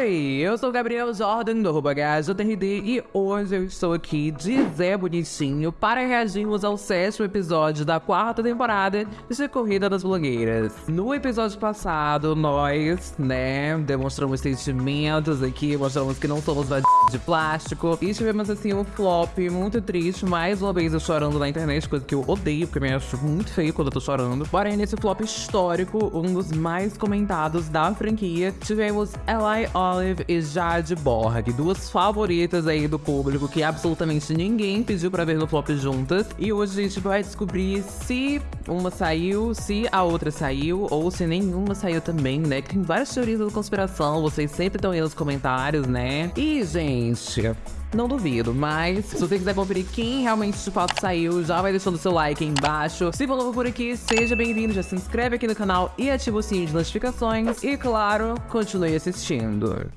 Oi, eu sou o Gabriel Jordan do RubaGajoTRD e hoje eu estou aqui de Zé Bonitinho para reagirmos ao sétimo episódio da quarta temporada de Corrida das Blogueiras. No episódio passado, nós, né, demonstramos sentimentos aqui, mostramos que não somos de plástico e tivemos assim um flop muito triste, mais uma vez eu chorando na internet, coisa que eu odeio, porque me acho muito feio quando eu tô chorando. Porém, nesse flop histórico, um dos mais comentados da franquia, tivemos Eli Olive e Jade Borg, duas favoritas aí do público que absolutamente ninguém pediu pra ver no flop juntas. E hoje a gente vai descobrir se uma saiu, se a outra saiu, ou se nenhuma saiu também, né? Que tem várias teorias da conspiração, vocês sempre estão aí nos comentários, né? E, gente, não duvido, mas se você quiser conferir quem realmente de fato saiu, já vai deixando seu like aí embaixo. Se for novo por aqui, seja bem-vindo, já se inscreve aqui no canal e ativa o sininho de notificações. E claro, continue assistindo.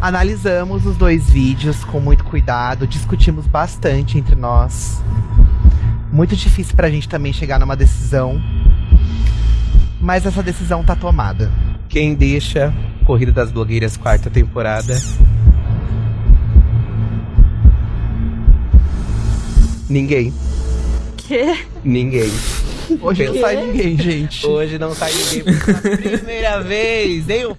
Analisamos os dois vídeos com muito cuidado, discutimos bastante entre nós. Muito difícil pra gente também chegar numa decisão mas essa decisão tá tomada. Quem deixa Corrida das Blogueiras quarta temporada? Ninguém. Que? Ninguém. Hoje não sai ninguém, gente. Hoje não sai ninguém pela primeira vez, nem o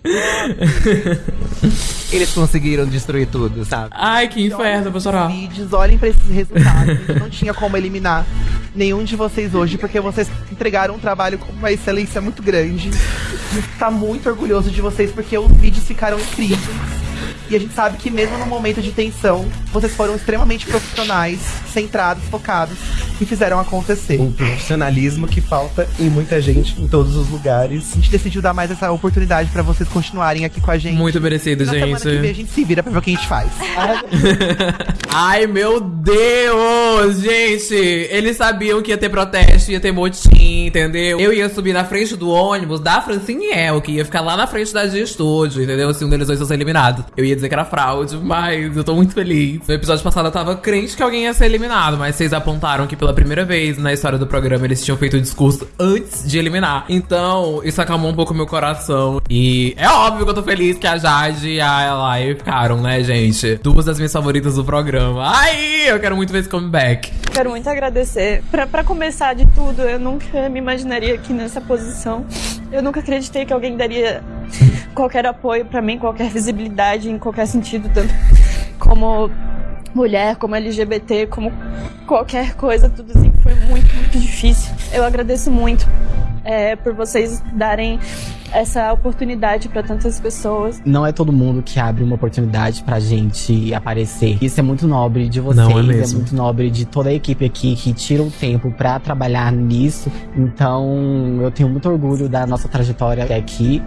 Eles conseguiram destruir tudo, sabe? Ai, que inferno, professor. Vídeos, olhem pra esses resultados. não tinha como eliminar nenhum de vocês hoje, porque vocês entregaram um trabalho com uma excelência muito grande. A gente tá muito orgulhoso de vocês, porque os vídeos ficaram incríveis. E a gente sabe que mesmo no momento de tensão, vocês foram extremamente profissionais, centrados, focados e fizeram acontecer. Um profissionalismo que falta em muita gente em todos os lugares. A gente decidiu dar mais essa oportunidade para vocês continuarem aqui com a gente. Muito merecido, Na gente. Semana que vem a gente se vira pra ver o que a gente faz. Ai, meu Deus, gente. Eles sabiam que ia ter protesto, ia ter motim, entendeu? Eu ia subir na frente do ônibus da Francine El, que ia ficar lá na frente da de estúdio, entendeu? Se um deles dois fosse eliminado. Eu ia dizer que era fraude, mas eu tô muito feliz. No episódio passado eu tava crente que alguém ia ser eliminado, mas vocês apontaram que pela primeira vez na história do programa eles tinham feito o discurso antes de eliminar. Então, isso acalmou um pouco meu coração. E é óbvio que eu tô feliz que a Jade e a Eli ficaram, né, gente? Duas das minhas favoritas do programa. Ai, eu quero muito ver esse comeback. Quero muito agradecer. Pra, pra começar de tudo, eu nunca me imaginaria aqui nessa posição. Eu nunca acreditei que alguém daria qualquer apoio para mim, qualquer visibilidade em qualquer sentido, tanto como mulher, como LGBT, como qualquer coisa, tudo assim foi muito, muito difícil. Eu agradeço muito é, por vocês darem essa oportunidade para tantas pessoas. Não é todo mundo que abre uma oportunidade pra gente aparecer. Isso é muito nobre de vocês, Não é é, muito nobre de toda a equipe aqui que tira o tempo pra trabalhar nisso. Então, eu tenho muito orgulho da nossa trajetória até aqui.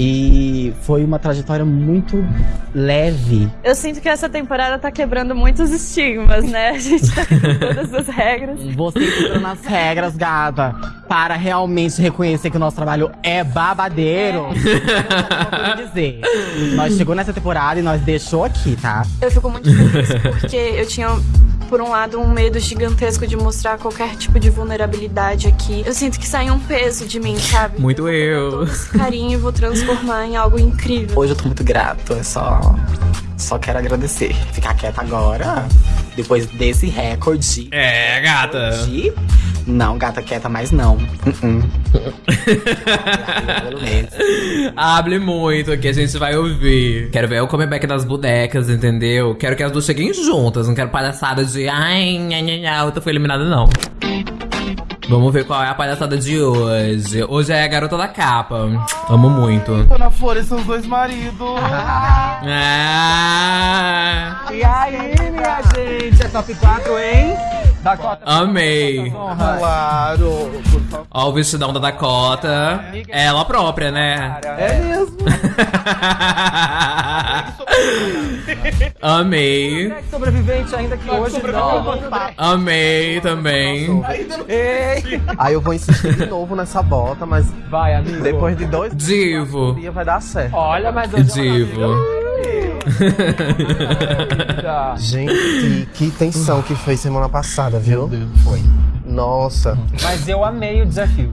E foi uma trajetória muito leve. Eu sinto que essa temporada tá quebrando muitos estigmas, né? A gente tá com todas as regras. Você entrou nas regras, gata, para realmente reconhecer que o nosso trabalho é babadeiro. É. dizer. Nós chegou nessa temporada e nós deixou aqui, tá? Eu fico muito feliz porque eu tinha, por um lado, um medo gigantesco de mostrar qualquer tipo de vulnerabilidade aqui. Eu sinto que sai um peso de mim, sabe? Muito vou eu. Todo esse carinho e vou transformar em algo incrível. Hoje eu tô muito grato, é só. Só quero agradecer. Ficar quieta agora, depois desse recorde. É, gata. De... Não, gata quieta, mas não. Pelo menos. Hable muito que a gente vai ouvir. Quero ver o comeback das bonecas, entendeu? Quero que as duas cheguem juntas. Não quero palhaçada de ai, nha, nha, nha, a outra foi eliminada, não. Vamos ver qual é a palhaçada de hoje. Hoje é a garota da capa. Amo muito. Ana Flores são os dois maridos. Ah, E aí, minha gente, é top 4, hein? Dakota. amei. Claro. Ó o vestidão da Dakota. Ela própria, né? É mesmo. Amei. Sobrevivente ainda que hoje não. Amei também. Ei! Aí eu vou insistir de novo nessa bota, mas Vai, amigo. depois de dois Divo. vai dar certo. Olha, mas eu Divo. Gente, que tensão que foi semana passada, viu? Foi. Nossa, Mas eu amei o desafio.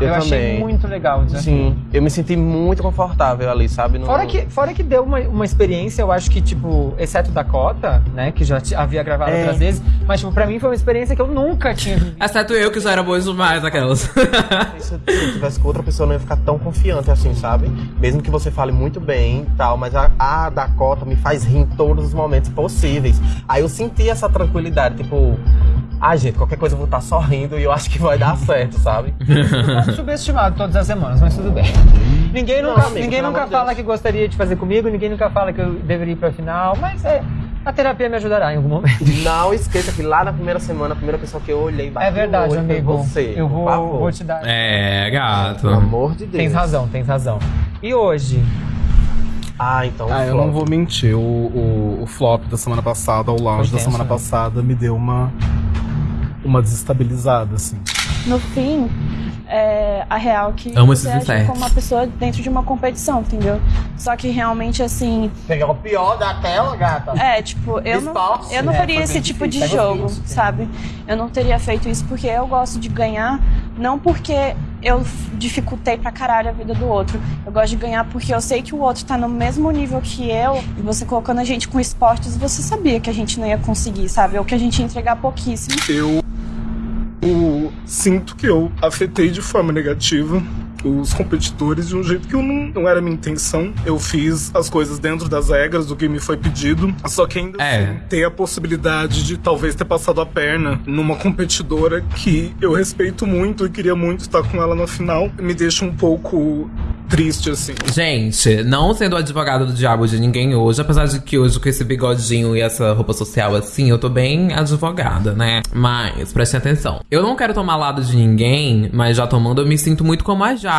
eu, Eu, achei muito legal o desafio. Sim, eu me senti muito confortável ali, sabe? No- Fora que, fora que deu uma, uma experiência, eu acho que, tipo, exceto Dakota, né, que já havia gravado É. outras vezes, mas, tipo, pra mim foi uma experiência que eu nunca tinha vivido. Exceto eu, que já era boa demais aquelas. Se se eu tivesse com outra pessoa, eu não ia ficar tão confiante assim, sabe? Mesmo que você fale muito bem e tal, mas a, a Dakota me faz rir em todos os momentos possíveis. Aí eu senti essa tranquilidade, tipo, ah, gente, qualquer coisa eu vou estar sorrindo e eu acho que vai dar certo, sabe? Pouco subestimado todas as semanas, mas tudo bem. Ninguém Não, nunca, amigo, ninguém nunca fala Deus. que gostaria de fazer comigo, ninguém nunca fala que eu deveria ir pra final, mas é. A terapia me ajudará em algum momento. Não esqueça que lá na primeira semana, a primeira pessoa que eu olhei bati É verdade, olho amigo. você. eu vou, vou te dar. É, gato. Pelo amor de Deus. Tens razão, tens razão. E hoje? Ah, então. Ah, eu flop. não vou mentir. O, o, o flop da semana passada, o lounge da semana né? passada, me deu uma. Uma desestabilizada, assim. No fim, é, a real que Amo você esses age como uma pessoa dentro de uma competição, entendeu? Só que realmente, assim, Pegar o pior daquela, gata. é, tipo, eu não, eu não é, faria esse bem tipo de jogo, sabe? Eu não teria feito isso porque eu gosto de ganhar, não porque eu dificultei pra caralho a vida do outro. Eu gosto de ganhar porque eu sei que o outro tá no mesmo nível que eu, e você colocando a gente com esportes, você sabia que a gente não ia conseguir, sabe? Ou que a gente ia entregar pouquíssimo. Eu, eu sinto que eu afetei de forma negativa os competidores de um jeito que eu não, não era minha intenção. Eu fiz as coisas dentro das regras do que me foi pedido, só que ainda É. assim, ter a possibilidade de talvez ter passado a perna numa competidora que eu respeito muito e queria muito estar com ela na final, me deixa um pouco triste, assim. Gente, não sendo advogado do diabo de ninguém hoje, apesar de que hoje com esse bigodinho e essa roupa social assim, eu tô bem advogada, né? Mas, prestem atenção. Eu não quero tomar lado de ninguém, mas já tomando, eu me sinto muito como a Jade.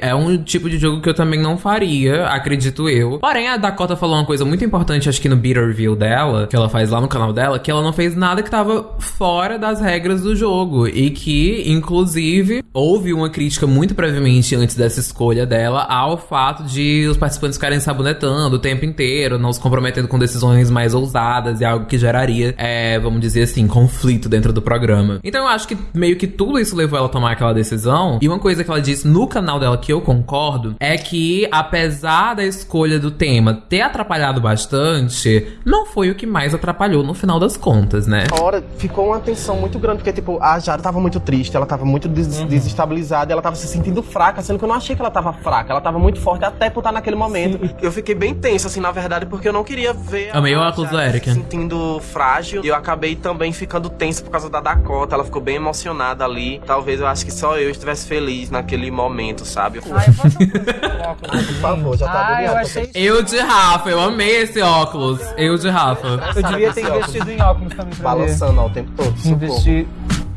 É um tipo de jogo que eu também não faria, acredito eu. Porém, a Dakota falou uma coisa muito importante, acho que no Beat Review dela, que ela faz lá no canal dela, que ela não fez nada que tava fora das regras do jogo. E que, inclusive, houve uma crítica muito previamente antes dessa escolha dela ao fato de os participantes ficarem sabonetando o tempo inteiro, não se comprometendo com decisões mais ousadas e algo que geraria, é, vamos dizer assim, conflito dentro do programa. Então eu acho que meio que tudo isso levou ela a tomar aquela decisão. E uma coisa que ela disse no canal dela que eu concordo é que, apesar da escolha do tema ter atrapalhado bastante, não foi o que mais atrapalhou no final das contas, né? hora ficou uma tensão muito grande, porque, tipo, a Jara tava muito triste, ela tava muito des Uhum. desestabilizada, ela tava se sentindo fraca, sendo que eu não achei que ela tava fraca, ela tava muito forte até por estar naquele momento. Eu fiquei bem tenso, assim, na verdade, porque eu não queria ver Amei o a óculos do Eric. se sentindo frágil, e eu acabei também ficando tenso por causa da Dakota, ela ficou bem emocionada ali. Talvez eu acho que só eu estivesse feliz naquele momento, sabe? Ah, eu posso. Por favor, já tá Ah, eu achei. Eu de Rafa, eu amei esse óculos. Eu de Rafa. Eu devia ter investido em óculos também pra. Balançando ó, o tempo todo. Investir.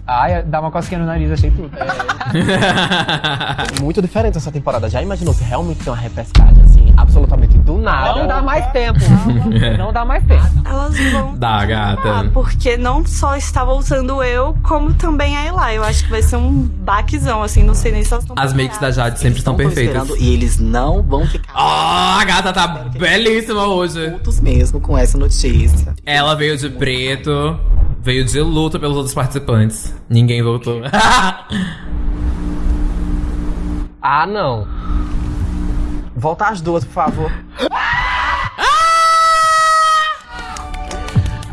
Ai, dá uma cosquinha no nariz, achei tudo. Muito diferente essa temporada. Já imaginou se realmente tem uma repescagem, assim, absolutamente do nada? Não dá mais tempo. Não dá mais tempo. Elas vão. Dá, Ah, gata. porque não só está voltando eu, como também a Eli. Eu acho que vai ser um baquezão, assim, não sei nem se elas estão As makes da Jade sempre estão Não perfeitas. E eles não vão ficar Oh, a gata tá belíssima hoje. putos mesmo com essa notícia. Ela veio de preto, veio de luta pelos outros participantes. Ninguém voltou. Ah, não. Volta as duas, por favor.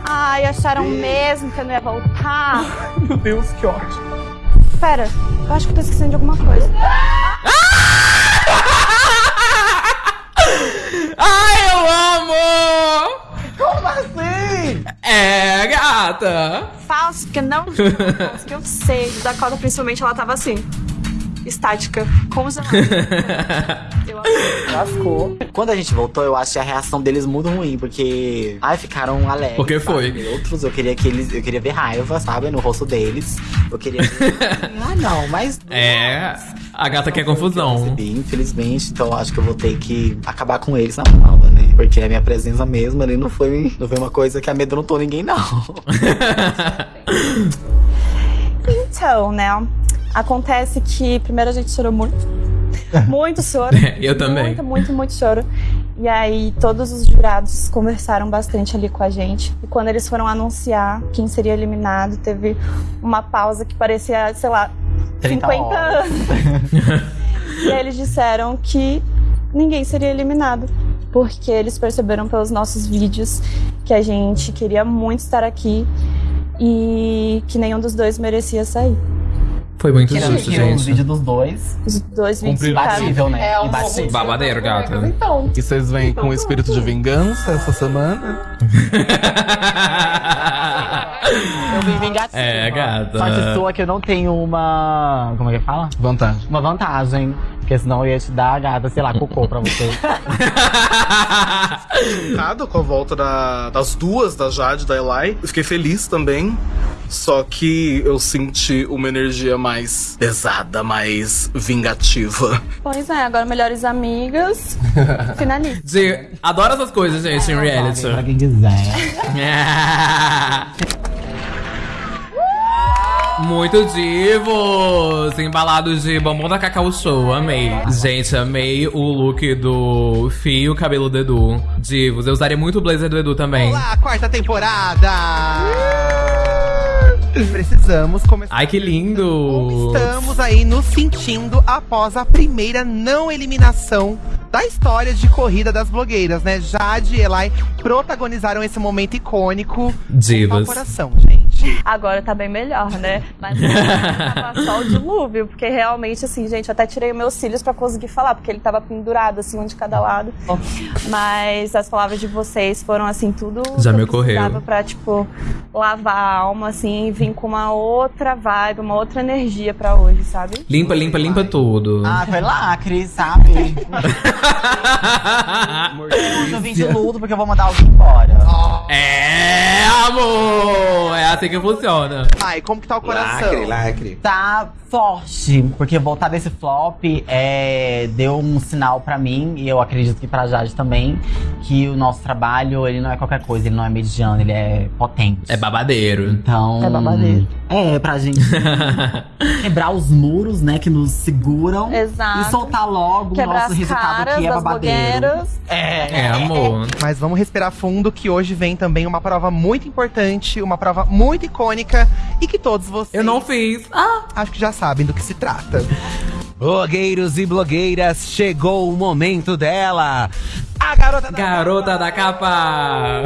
Ai, acharam mesmo que eu não ia voltar? Meu Deus, que ótimo. Pera, eu acho que eu tô esquecendo de alguma coisa. Ai, eu amo! Como assim? É, gata. Falso, porque não. Falso, que eu sei. Dakota, principalmente, ela tava assim. Estática, eu acho. Lascou. Quando a gente voltou, eu acho que a reação deles muito ruim, porque. Ai, ficaram alegres. Porque foi. sabe? Outros, eu queria que eles. Eu queria ver raiva, sabe? No rosto deles. Eu queria ver. ah, não, mas. É, a gata quer confusão. Recebi, infelizmente, então eu acho que eu vou ter que acabar com eles na prova, né? Porque a minha presença mesmo ali não foi, não foi uma coisa que amedrontou ninguém, não. Então, né? Acontece que primeiro a gente chorou muito. Muito choro. Eu também. Muito, muito, muito choro. E aí todos os jurados conversaram bastante ali com a gente. E quando eles foram anunciar quem seria eliminado, teve uma pausa que parecia, sei lá, 30 50 horas. anos. e aí eles disseram que ninguém seria eliminado. Porque eles perceberam pelos nossos vídeos que a gente queria muito estar aqui e que nenhum dos dois merecia sair. Foi muito justo, que os gente. vídeos dos dois, Os dois vídeos imbatível, né? É um Imbatível. Babadeiro, gata. Então, E vocês vêm com o espírito de vingança essa semana? Eu vim vingativa. É, gata. Sorte sua que eu não tenho uma. Como é que fala? Vantagem. Uma vantagem. Porque senão eu ia te dar, gata, sei lá, cocô pra você. Chocado com a volta da- das duas, da Jade e da Eli. Eu fiquei feliz também. Só que eu senti uma energia mais pesada, mais vingativa. Pois é, agora melhores amigas. Finalista. Adoro essas coisas, gente, em reality. pra quem quiser. Muito divos! Embalados de bombom da Cacau Show, amei. Gente, amei o look do Fio Cabelo do Edu. Divos, eu usaria muito o blazer do Edu também. Olá, quarta temporada! Precisamos começar. Ai, que lindo! Estamos aí nos sentindo após a primeira não eliminação da história de corrida das blogueiras, né? Jade e Eli protagonizaram esse momento icônico. Divas. Com gente. Agora tá bem melhor, né? Mas tava só o dilúvio, porque realmente, assim, gente, eu até tirei os meus cílios pra conseguir falar, porque ele tava pendurado, assim, um de cada lado. Mas as palavras de vocês foram, assim, tudo Já que me eu ocorreu. pra, tipo, lavar a alma, assim, e vir com uma outra vibe, uma outra energia pra hoje, sabe? Limpa, limpa, limpa tudo. Ah, foi lacre, sabe? Hoje eu vim de luto porque eu vou mandar alguém embora. É, amor! É assim que funciona. Ai, como que tá o coração? lacre. Tá forte, porque voltar desse flop é, deu um sinal pra mim, e eu acredito que pra Jade também, que o nosso trabalho, ele não é qualquer coisa, ele não é mediano, ele é potente. É babadeiro. Então. É babadeiro. É, pra gente quebrar os muros, né, que nos seguram. Exato. E soltar logo o Quebrar nosso as resultado caras que é babadeiro. É. É, amor. Mas vamos respirar fundo que hoje vem também uma prova muito importante, uma prova muito icônica e que todos vocês Eu não fiz. Ah! acho que já sabem do que se trata. Blogueiros e blogueiras, chegou o momento dela. A garota da Garota da capa!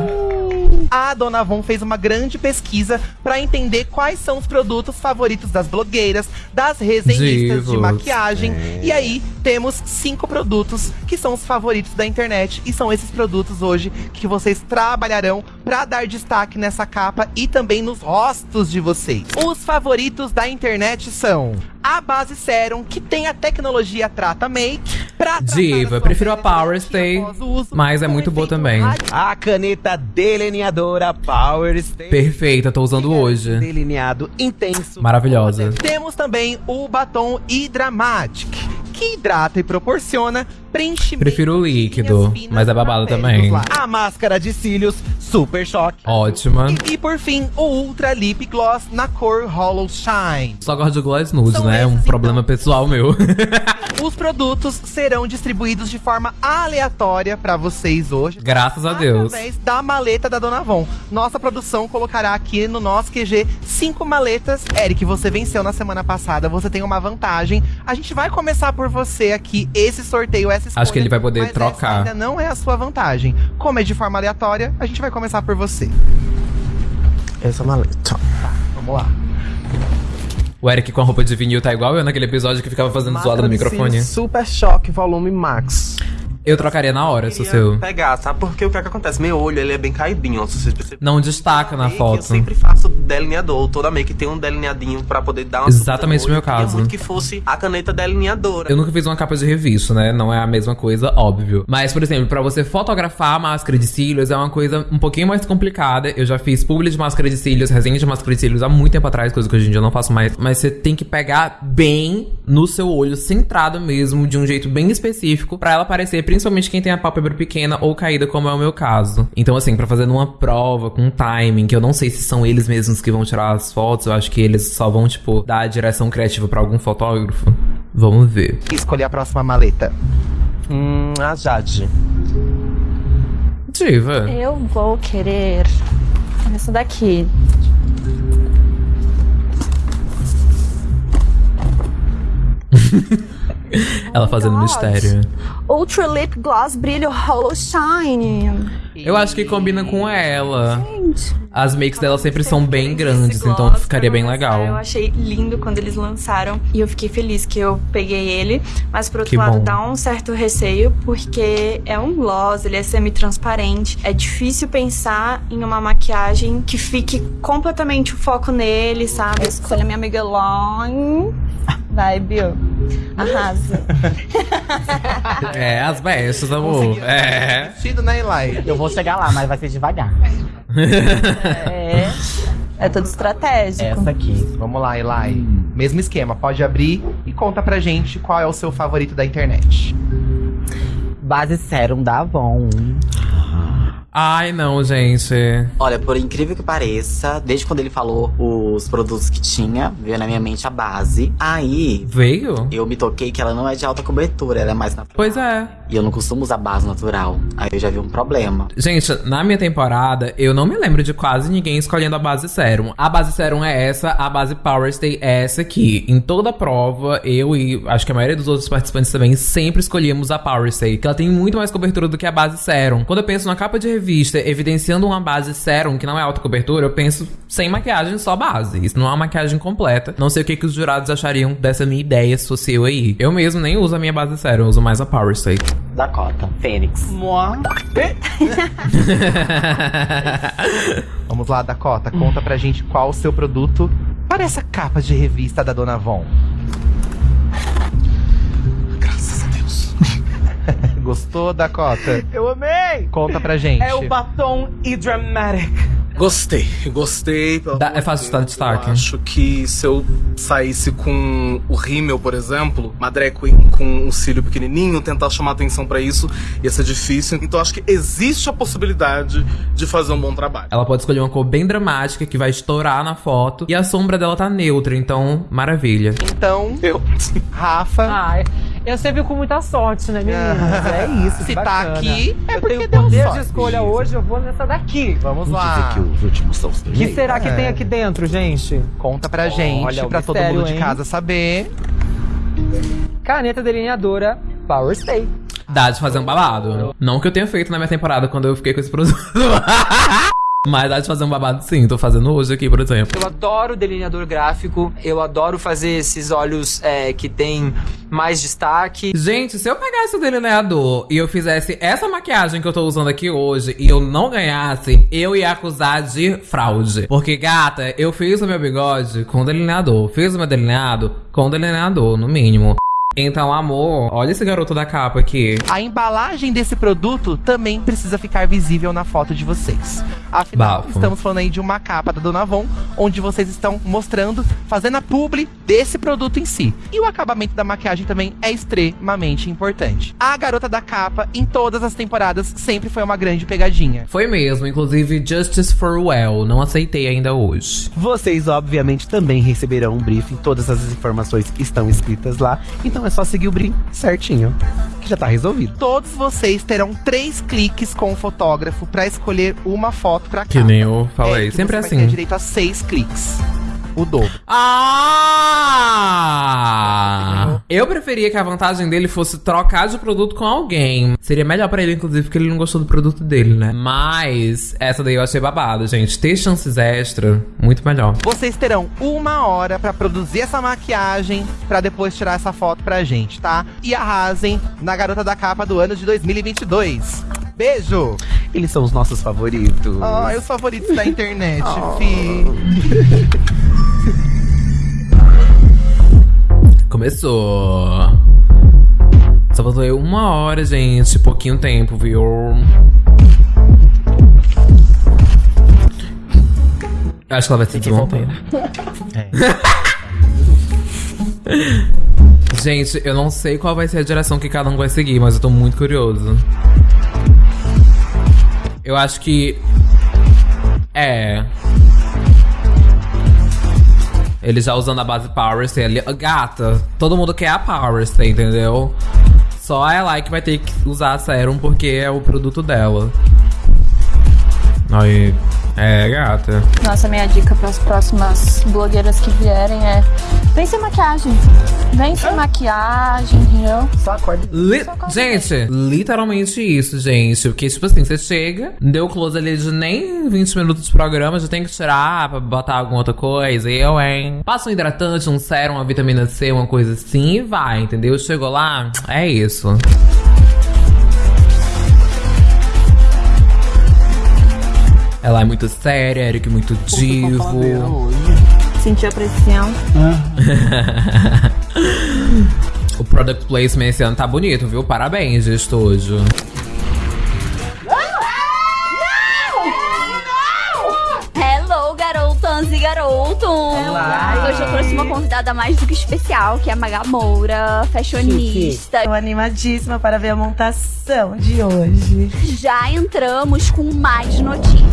A Dona Von fez uma grande pesquisa pra entender quais são os produtos favoritos das blogueiras, das resenhistas de Divos. maquiagem. E aí temos cinco produtos que são os favoritos da internet e são esses produtos hoje que vocês trabalharão pra dar destaque nessa capa e também nos rostos de vocês. Os favoritos da internet são a base Serum, que tem a tecnologia Trata Make pra Diva, prefiro a Power Stay, uso, mas é muito boa também. A caneta delineadora Power Stay. Perfeita, tô usando hoje. Delineado intenso. Maravilhosa. Temos também o batom Hydramatic, que hidrata e proporciona preenchimento. Prefiro o líquido, mas é babado também. A máscara de cílios Super Choque. Ótima. E, e por fim, o Ultra Lip Gloss na cor Hollow Shine. Só gosto de gloss nude, São né? É um esses, problema pessoal meu. Os produtos serão distribuídos de forma aleatória pra vocês hoje. Graças a Deus. Através da maleta da Dona Von. Nossa produção colocará aqui no nosso QG cinco maletas. Eric, você venceu na semana passada, você tem uma vantagem. A gente vai começar por você aqui, esse sorteio, essa escolha. Acho que ele vai poder mas trocar. Essa ainda não é a sua vantagem. Como é de forma aleatória, a gente vai começar por você. Essa maleta. Vamos lá. O Eric com a roupa de vinil tá igual eu naquele episódio que ficava fazendo zoada no microfone. Super Choque Volume Max. Eu trocaria na hora, se o Queria seu. pegar, sabe? Porque o que é que acontece? Meu olho, ele é bem caidinho, se vocês perceberem. Não destaca na Make, foto. Eu sempre faço delineador. Toda make tem um delineadinho pra poder dar uma Exatamente o meu. Queria caso. muito que fosse a caneta delineadora. Eu nunca fiz uma capa de revista, né? Não é a mesma coisa, óbvio. Mas, por exemplo, pra você fotografar a máscara de cílios é uma coisa um pouquinho mais complicada. Eu já fiz publi de máscara de cílios, resenha de máscara de cílios há muito tempo atrás, coisa que hoje em dia eu não faço mais. Mas você tem que pegar bem no seu olho, centrado mesmo, de um jeito bem específico, pra ela aparecer, principalmente quem tem a pálpebra pequena ou caída, como é o meu caso. Então, assim, pra fazer numa prova com um timing, que eu não sei se são eles mesmos que vão tirar as fotos, eu acho que eles só vão, tipo, dar a direção criativa pra algum fotógrafo. Vamos ver. Escolher a próxima maleta. Hum, a Jade. Diva. Eu vou querer essa daqui. Ela fazendo God. mistério. Ultra Lip Gloss Brilho Hollow Shine. Eu acho que combina com ela. Gente. As makes dela sempre são bem grandes, então ficaria bem lançar, Eu legal. achei lindo quando eles lançaram e eu fiquei feliz que eu peguei ele. Mas por outro Que lado, bom. dá um certo receio porque é um gloss, ele é semi-transparente. É difícil pensar em uma maquiagem que fique completamente o foco nele, sabe? Escolha minha amiga Long. Vai, Bill. Arrasa. É, as bestas, amor. É. Vestido, né, Eli? Eu vou chegar lá, mas vai ser devagar. É. É tudo estratégico. Essa aqui. Vamos lá, Eli. Mesmo esquema, pode abrir e conta pra gente qual é o seu favorito da internet. Base Serum da Avon. Ai, não, gente. Olha, por incrível que pareça, desde quando ele falou os produtos que tinha, veio na minha mente a base. Aí, Veio? eu me toquei que ela não é de alta cobertura, ela é mais natural. Pois é. E eu não costumo usar base natural. Aí eu já vi um problema. Gente, na minha temporada, eu não me lembro de quase ninguém escolhendo a base Serum. A base Serum é essa, a base Power Stay é essa aqui. Em toda prova, eu e acho que a maioria dos outros participantes também sempre escolhíamos a Power Stay, que ela tem muito mais cobertura do que a base Serum. Quando eu penso na capa de revista evidenciando uma base Serum que não é alta cobertura, eu penso sem maquiagem, só base. Isso não é uma maquiagem completa. Não sei o que, que os jurados achariam dessa minha ideia se fosse eu aí. Eu mesmo nem uso a minha base Serum, eu uso mais a Power Stay. Dakota. Fênix. Vamos lá, Dakota, conta pra gente qual o seu produto para essa capa de revista da Dona Von. Gostou, Dakota? Eu amei! Conta pra gente. É o batom e dramatic. Gostei, gostei. amor é fácil de de destaque. Eu acho que se eu saísse com o rímel, por exemplo, uma drag queen com um cílio pequenininho, tentar chamar atenção pra isso, ia ser difícil. Então acho que existe a possibilidade de fazer um bom trabalho. Ela pode escolher uma cor bem dramática que vai estourar na foto. E a sombra dela tá neutra, então maravilha. Então, Eu. Rafa, Ai, eu sempre com muita sorte, né, meninas? É isso, se que tá aqui, é eu porque tenho deu poder sorte. de escolha hoje, eu vou nessa daqui. vamos lá. os últimos são os O que será que É. tem aqui dentro, gente? Conta pra gente, Olha o pra todo mundo de hein? casa saber. Caneta delineadora Power Stay. Fazer um babado. Não que eu tenha feito na minha temporada quando eu fiquei com esse produto. Mas dá de fazer um babado sim, tô fazendo hoje aqui, por exemplo. Eu adoro delineador gráfico, eu adoro fazer esses olhos é, que tem mais destaque. Gente, se eu pegasse o delineador e eu fizesse essa maquiagem que eu tô usando aqui hoje e eu não ganhasse, eu ia acusar de fraude. Porque, gata, eu fiz o meu bigode com delineador. Fiz o meu delineado com delineador, no mínimo. Então, amor, olha esse garoto da capa aqui. A embalagem desse produto também precisa ficar visível na foto de vocês. Afinal, Bafo. estamos falando aí de uma capa da Dona Von, onde vocês estão mostrando, fazendo a publi desse produto em si. E o acabamento da maquiagem também é extremamente importante. A garota da capa, em todas as temporadas, sempre foi uma grande pegadinha. Foi mesmo, inclusive Justice for Well. Não aceitei ainda hoje. Vocês, obviamente, também receberão um briefing. Todas as informações estão escritas lá. Então é só seguir o briefing certinho, que já tá resolvido. Todos vocês terão três cliques com o fotógrafo pra escolher uma foto pra Que capa. nem eu falei. É, que Sempre você assim. Vai ter direito a seis cliques. O dobro. Ah! Eu preferia que a vantagem dele fosse trocar de produto com alguém. Seria melhor pra ele, inclusive, porque ele não gostou do produto dele, né? Mas essa daí eu achei babado, gente. Ter chances extra, muito melhor. Vocês terão uma hora pra produzir essa maquiagem pra depois tirar essa foto pra gente, tá? E arrasem na garota da capa do ano de 2022. Beijo! Eles são os nossos favoritos. Ai, os favoritos da internet, fi. Começou. Só faltou aí uma hora, gente. Pouquinho tempo, viu? Acho que ela vai ter desmontar. Gente, eu não sei qual vai ser a direção que cada um vai seguir, mas eu tô muito curioso. Eu acho que. É. Ele já usando a base Power Stay ali. Gata, todo mundo quer a Power Stay, entendeu? Só ela que vai ter que usar a Serum porque é o produto dela. Aí, é, gata. Nossa, minha dica para as próximas blogueiras que vierem é: vem sem maquiagem. Vem sem maquiagem, entendeu? Só acorda. Li- gente, literalmente isso, gente. Porque, tipo assim, você chega, deu close ali de nem 20 minutos de programa, já tem que tirar pra botar alguma outra coisa. Eu, hein? Passa um hidratante, um sérum, uma vitamina C, uma coisa assim e vai, entendeu? Chegou lá, é isso. Ela é muito séria, Eric muito divo. Sentiu a pressão. O product placement esse ano tá bonito, viu? Parabéns, de estúdio. Hello, garotans e garotos! Olá. Hoje eu trouxe uma convidada mais do que especial, que é a Maga Moura, fashionista. Tô animadíssima para ver a montação de hoje. Já entramos com mais notícias.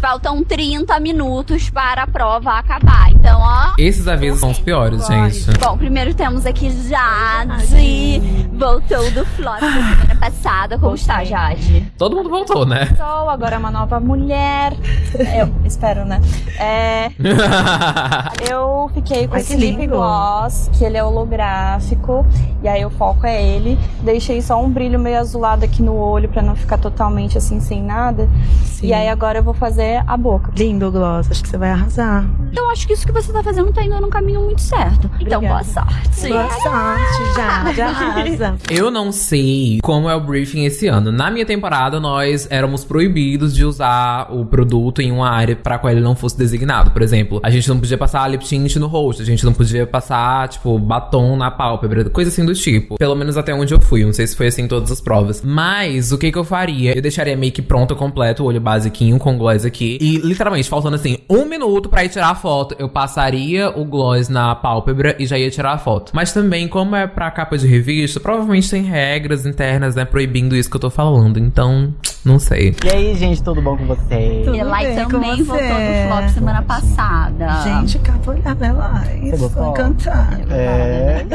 Faltam 30 minutos para a prova acabar. Então, ó. Esses avisos são os piores, gente. Bom, primeiro temos aqui Jade. Voltou do flop da semana passada. Como está, Jade? Todo mundo voltou, né? Sou agora uma nova mulher. Eu espero, né? É, eu fiquei com Ai, esse lip lindo. gloss, que ele é holográfico. E aí o foco é ele. Deixei só um brilho meio azulado aqui no olho pra não ficar totalmente assim sem nada. Sim. E aí agora eu vou fazer a boca. Lindo, Gloss. Acho que você vai arrasar. Eu acho que isso que você tá fazendo tá indo num caminho muito certo. Então, boa Obrigada. sorte. Boa sorte, já. Já arrasa. Eu não sei como é o briefing esse ano. Na minha temporada, nós éramos proibidos de usar o produto em uma área para qual ele não fosse designado. Por exemplo, a gente não podia passar lip tint no rosto, a gente não podia passar, tipo, batom na pálpebra, coisa assim do tipo. Pelo menos até onde eu fui. Não sei se foi assim em todas as provas. Mas o que que eu faria? Eu deixaria make pronto completo, o olho basiquinho com gloss aqui. E literalmente, faltando assim, um minuto pra ir tirar a foto, eu passaria o gloss na pálpebra e já ia tirar a foto. Mas também, como é pra capa de revista, provavelmente tem regras internas, né, proibindo isso que eu tô falando. Então, não sei. E aí, gente, tudo bom com vocês? Tudo bem com também voltou você? do flop semana passada. Gente, acabou de Elai. Você Estou gostou? encantada. É,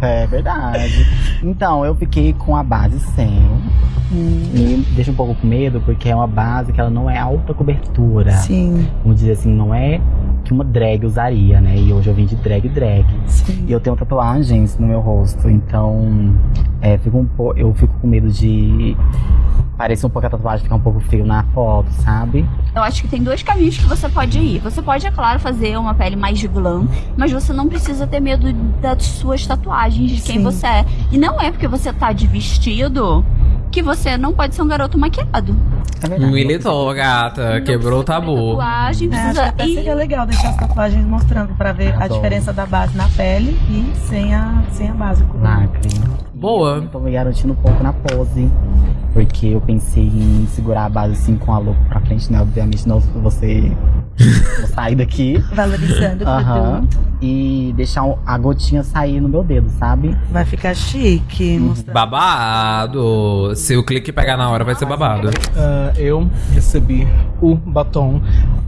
é verdade. Então, eu fiquei com a base 100. Me deixa um pouco com medo, porque é uma base que ela não é alta cobertura. Sim, Vamos dizer assim, não é que uma drag usaria, né? E hoje eu vim de drag drag. sim. E eu tenho tatuagens no meu rosto, então é, fico um po- eu fico com medo de parecer um pouco a tatuagem ficar um pouco feio na foto, sabe? Eu acho que tem dois caminhos que você pode ir. Você pode, é claro, fazer uma pele mais glam, mas você não precisa ter medo das suas tatuagens, de quem Sim. você é. E não é porque você tá de vestido que você não pode ser um garoto maquiado. É verdade. Militou, gata. Não Quebrou o tabu. Tatuagem, É, acho que precisa até ir. seria legal deixar as tatuagens mostrando pra ver a Adoro. diferença da base na pele e sem a, sem a base. Lacre. Boa. Tô me garantindo um pouco na pose. Porque eu pensei em segurar a base assim com a louca pra frente, né? Obviamente não você vou sair daqui. Valorizando o produto. E deixar a gotinha sair no meu dedo, sabe? Vai ficar chique. mostrar- Babado. Se o clique pegar na hora, vai ser babado. Ah, eu recebi o batom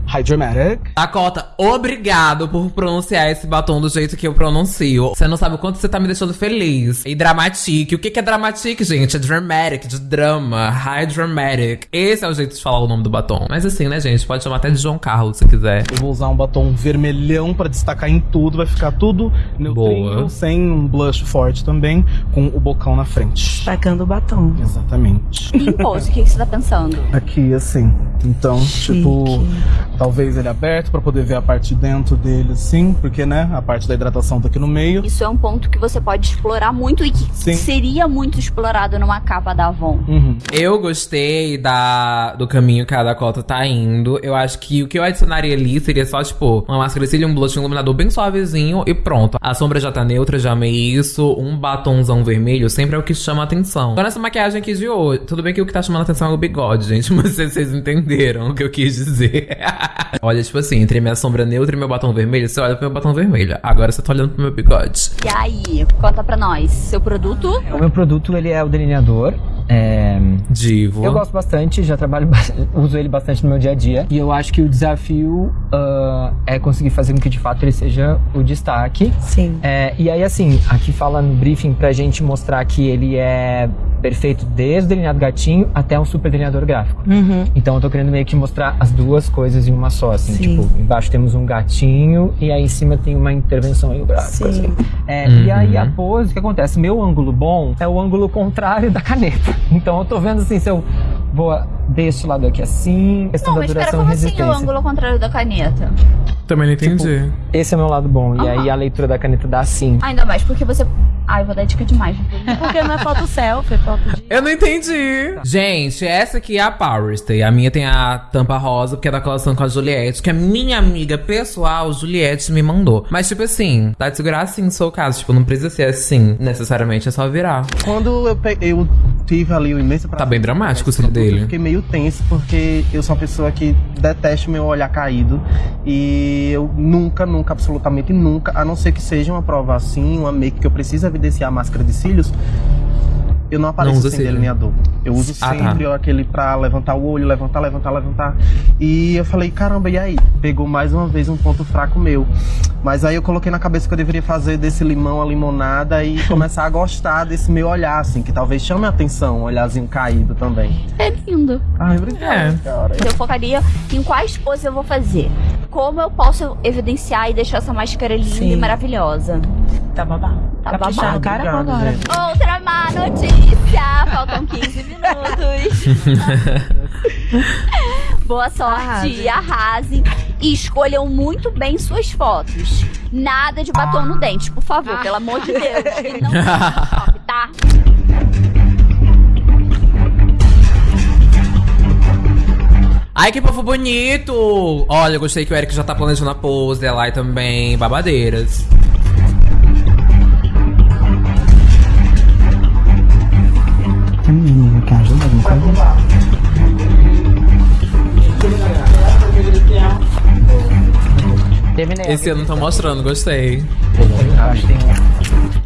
Hydromatic. Dakota, obrigado por pronunciar esse batom do jeito que eu pronuncio. Você não sabe o quanto você tá me deixando feliz. E dramatic. O que que é dramatic, gente? É dramatic, de drama. High dramatic. Esse é o jeito de falar o nome do batom. Mas assim, né, gente? Pode chamar até de João Carlos se quiser. Eu vou usar um batom vermelhão pra destacar em tudo. Vai ficar tudo neutrinho, Boa. sem um blush forte também, com o bocão na frente. Tacando o batom. Exatamente. Em pose, o que que você tá pensando? Aqui, assim. Então, tipo, talvez ele aberto pra poder ver a parte de dentro dele, assim, porque, né, a parte da hidratação tá aqui no meio. Isso é um ponto que você pode explorar muito e que Sim. Seria muito explorado numa capa da Avon. Uhum. Eu gostei da, do caminho que a Dakota tá indo. Eu acho que o que eu adicionaria ali seria só, tipo, uma máscara de cílio, um blush, um iluminador bem suavezinho e pronto. A sombra já tá neutra, já amei isso. Um batonzão vermelho sempre é o que chama atenção. Agora essa maquiagem aqui de hoje. Tudo bem que o que tá chamando atenção é o bigode, gente. Mas vocês, vocês entenderam o que eu quis dizer. olha, tipo assim, entre minha sombra neutra e meu batom vermelho, você olha pro meu batom vermelho. Agora você tá olhando pro meu bigode. E aí, conta pra nós, seu produto? O meu produto ele é o delineador É, Divo. Eu gosto bastante, já trabalho, ba- uso ele bastante no meu dia a dia. E eu acho que o desafio ah, é conseguir fazer com que de fato ele seja o destaque. Sim. É, e aí, assim, aqui fala no briefing pra gente mostrar que ele é perfeito desde o delineado gatinho até um super delineador gráfico. Uhum. Então eu tô querendo meio que mostrar as duas coisas em uma só, assim. Sim. Tipo, embaixo temos um gatinho e aí em cima tem uma intervenção aí gráfica, Sim. assim. É, Uhum. E aí a pose, o que acontece? Meu ângulo bom é o ângulo contrário da caneta. Então eu tô vendo assim, se eu vou deste lado aqui assim, questão Não, da mas espera, duração como e assim o resistência. ângulo contrário da caneta? Também não entendi. Esse é o meu lado bom. E aí a leitura da caneta dá assim. Ainda mais porque você. Ai, vou dar dica demais. Porque não é foto selfie, é foto de. Eu não entendi. Gente, essa aqui é a Power Stay. A minha tem a tampa rosa, porque é da coleção com a Juliette, que a minha amiga pessoal, Juliette, me mandou. Mas, tipo assim, dá de segurar assim, no seu caso. Tipo, não precisa ser assim, necessariamente, é só virar. Quando eu, pe- eu tive ali o imenso prazer. Tá bem dramático o de cílio produto, Eu dele. fiquei meio tenso, porque eu sou uma pessoa que detesta meu olhar caído. E eu nunca, nunca, absolutamente nunca, a não ser que seja uma prova assim, uma make que eu preciso evidenciar a máscara de cílios, eu não apareço Não sem delineador. Eu uso Ah, tá. sempre aquele pra levantar o olho, levantar, levantar, levantar. E eu falei, caramba, e aí? Pegou mais uma vez um ponto fraco meu. Mas aí eu coloquei na cabeça que eu deveria fazer desse limão a limonada e começar a gostar desse meu olhar, assim, que talvez chame a atenção, um olharzinho caído também. É lindo. Ai, obrigado, cara. Eu focaria em quais poses eu vou fazer. Como eu posso evidenciar e deixar essa máscara linda Sim. e maravilhosa. Tá babado. Tá Caprichar babado. cara agora. Outra notícia! Faltam 15 minutos. Boa sorte, Arrase. arrasem e escolham muito bem suas fotos. Nada de batom no dente, por favor, pelo amor de Deus. E não top, tá? Ai, que povo bonito! Olha, eu gostei que o Eric já tá planejando a pose, a Lai também, babadeiras. Esse ano tá mostrando, gostei.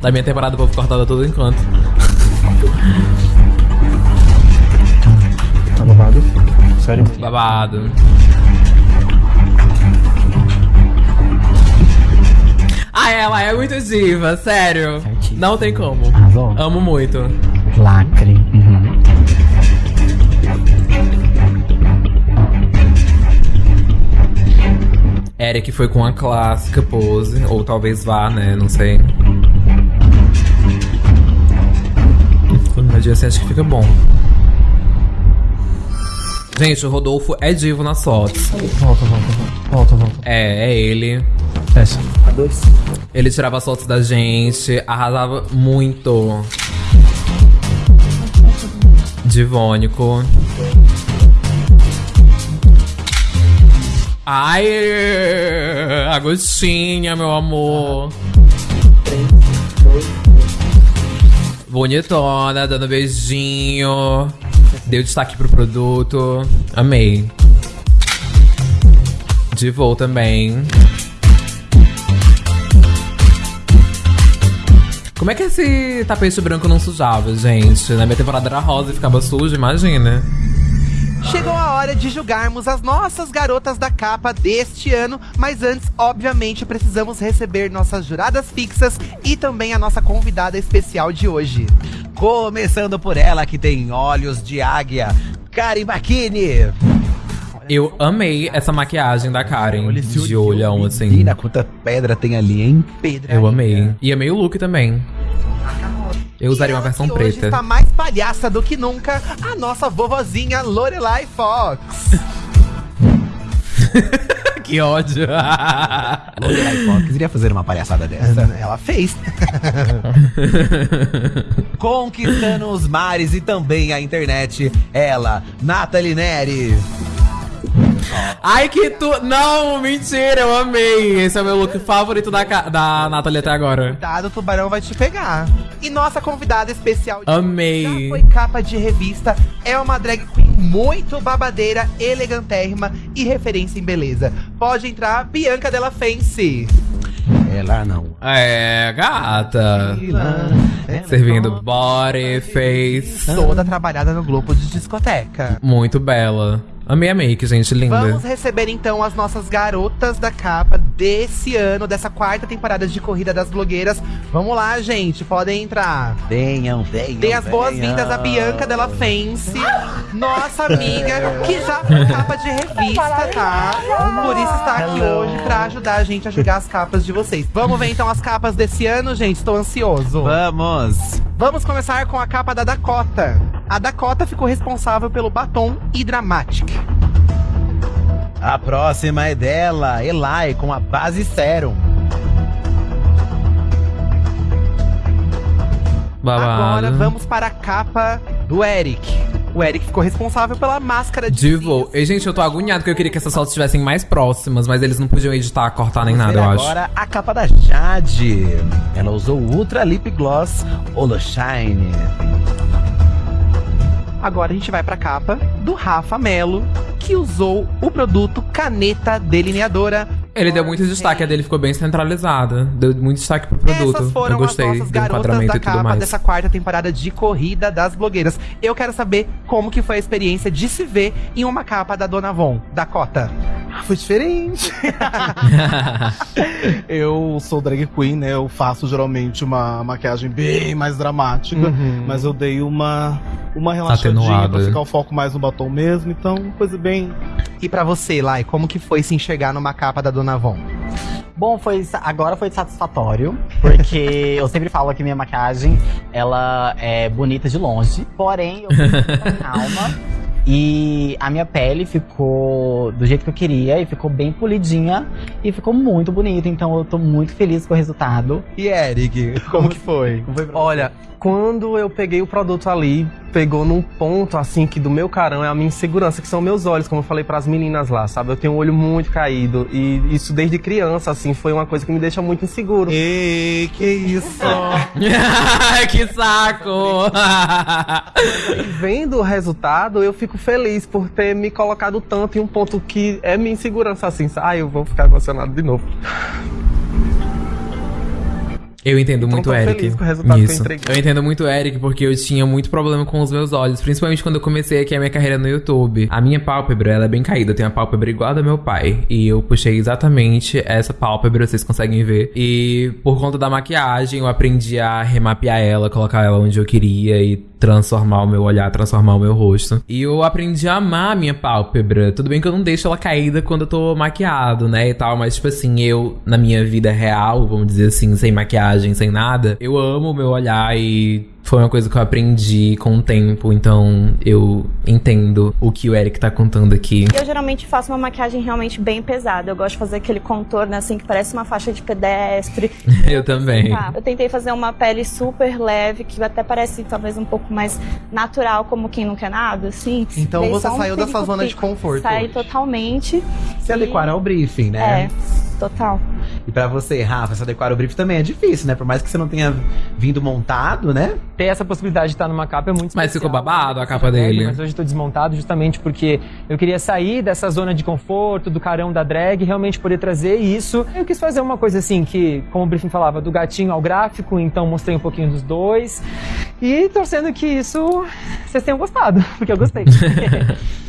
Da minha temporada, o povo cortado todo encanto. Tá babado? Sério? Babado. Ah, ela é muito diva, sério. Certíssimo. Não tem como. Amo muito. Lacre. Eric foi com a clássica pose, ou talvez vá, né? Não sei. Mas assim, acho que fica bom. Gente, o Rodolfo é divo nas fotos. Volta, volta, volta. Volta, volta. É, é ele. Fecha. Ele tirava as fotos da gente, arrasava muito. Divônico. Ai, Agostinha, meu amor. Bonitona, dando beijinho. Deu destaque pro produto. Amei. Divou também. Como é que esse tapete branco não sujava, gente? Na minha temporada era rosa e ficava sujo, imagina. Chegou a hora de julgarmos as nossas garotas da capa deste ano, mas antes, obviamente, precisamos receber nossas juradas fixas e também a nossa convidada especial de hoje. Começando por ela que tem olhos de águia, Karen Bakini. Eu amei essa maquiagem da Karen, Olha esse de olhão, assim. Menina, quanta pedra tem ali, hein? Pedra. Eu amei. E amei o look também. Eu usaria uma versão E hoje preta. está mais palhaça do que nunca a nossa vovozinha Lorelai Fox. que ódio. Lorelai Fox iria fazer uma palhaçada dessa. Ela fez. Conquistando os mares e também a internet, ela, Nathalie Neri. Ai, que tu. Não, mentira, eu amei. Esse é o meu look favorito da, ca- da Nathalie até agora. Cuidado, o tubarão vai te pegar. E nossa convidada especial de Amei. foi capa de revista, é uma drag queen muito babadeira, elegantérrima e referência em beleza. Pode entrar, Bianca Della Fence. Ela não. É, gata. Servindo body, face. Toda trabalhada no globo de discoteca. Muito bela. Amei a make, gente, linda. Vamos receber então as nossas garotas da capa desse ano, dessa quarta temporada de Corrida das Blogueiras. Vamos lá, gente, podem entrar. Venham, venham. Dê as boas-vindas a Bianca Della Fence, nossa amiga, que já foi capa de revista, tá? Por isso está aqui hoje pra ajudar a gente a julgar as capas de vocês. Vamos ver então as capas desse ano, gente? Estou ansioso. Vamos. Vamos começar com a capa da Dakota. A Dakota ficou responsável pelo batom Hydramatic. A próxima é dela, Eli, com a base Serum. Babado. Agora vamos para a capa do Eric. O Eric ficou responsável pela máscara de Divo. E, gente, eu tô agoniado porque eu queria que essas fotos estivessem mais próximas, mas eles não podiam editar, cortar nem Vamos nada, ver eu acho. agora a capa da Jade. Ela usou o Ultra Lip Gloss Holoshine. Agora a gente vai pra capa do Rafa Melo, que usou o produto Caneta Delineadora. Ele deu muito destaque, a dele ficou bem centralizada. Deu muito destaque pro produto. Essas foram eu gostei as nossas garotas da capa dessa quarta temporada de Corrida das Blogueiras. Eu quero saber como que foi a experiência de se ver em uma capa da Dona Von, Dakota. Foi diferente. eu sou drag queen, né? Eu faço geralmente uma maquiagem bem mais dramática, Uhum. mas eu dei uma uma relaxadinha Atenuada. pra ficar o foco mais no batom mesmo, então coisa bem. E pra você, Lai, como que foi se enxergar numa capa da Dona Von? Bom, foi, agora foi satisfatório, porque eu sempre falo que minha maquiagem, ela é bonita de longe, porém eu fui com calma. E a minha pele ficou do jeito que eu queria e ficou bem polidinha e ficou muito bonita, então eu tô muito feliz com o resultado. E Eric, como que foi? Olha, quando eu peguei o produto ali, pegou num ponto assim que do meu carão é a minha insegurança, que são meus olhos, como eu falei pras meninas lá, sabe? Eu tenho um olho muito caído e isso desde criança assim foi uma coisa que me deixa muito inseguro. E que isso? que saco! Vendo o resultado, eu fico feliz por ter me colocado tanto em um ponto que é minha insegurança assim. Ah, eu vou ficar emocionado de novo. Eu entendo Então muito o Eric. feliz com o resultado que eu entreguei. Eu entendo muito o Eric porque eu tinha muito problema com os meus olhos, principalmente quando eu comecei aqui a minha carreira no YouTube. A minha pálpebra, ela é bem caída, eu tenho a pálpebra igual a da meu pai. E eu puxei exatamente essa pálpebra, vocês conseguem ver. E por conta da maquiagem, eu aprendi a remapear ela, colocar ela onde eu queria e transformar o meu olhar, transformar o meu rosto. E eu aprendi a amar a minha pálpebra. Tudo bem que eu não deixo ela caída quando eu tô maquiado, né, e tal, mas tipo assim, eu na minha vida real, vamos dizer assim, sem maquiagem, sem nada, eu amo o meu olhar e foi uma coisa que eu aprendi com o tempo, então eu entendo o que o Eric tá contando aqui. Eu geralmente faço uma maquiagem realmente bem pesada. Eu gosto de fazer aquele contorno assim que parece uma faixa de pedestre. Eu também. Tá. Eu tentei fazer uma pele super leve, que até parece talvez um pouco mais natural, como quem não quer nada, assim. Então Dei você um saiu da sua zona de conforto Saí hoje. totalmente. Se adequar ao briefing, né? É, total. E pra você, Rafa, se adequar ao briefing também é difícil, né? Por mais que você não tenha vindo montado, né? Ter essa possibilidade de estar numa capa é muito Mas especial. ficou babado a capa drag, dele. Mas hoje eu tô desmontado justamente porque eu queria sair dessa zona de conforto, do carão da drag, realmente poder trazer isso. Eu quis fazer uma coisa assim que, como o briefing falava, do gatinho ao gráfico, então mostrei um pouquinho dos dois. E torcendo que isso vocês tenham gostado, porque eu gostei.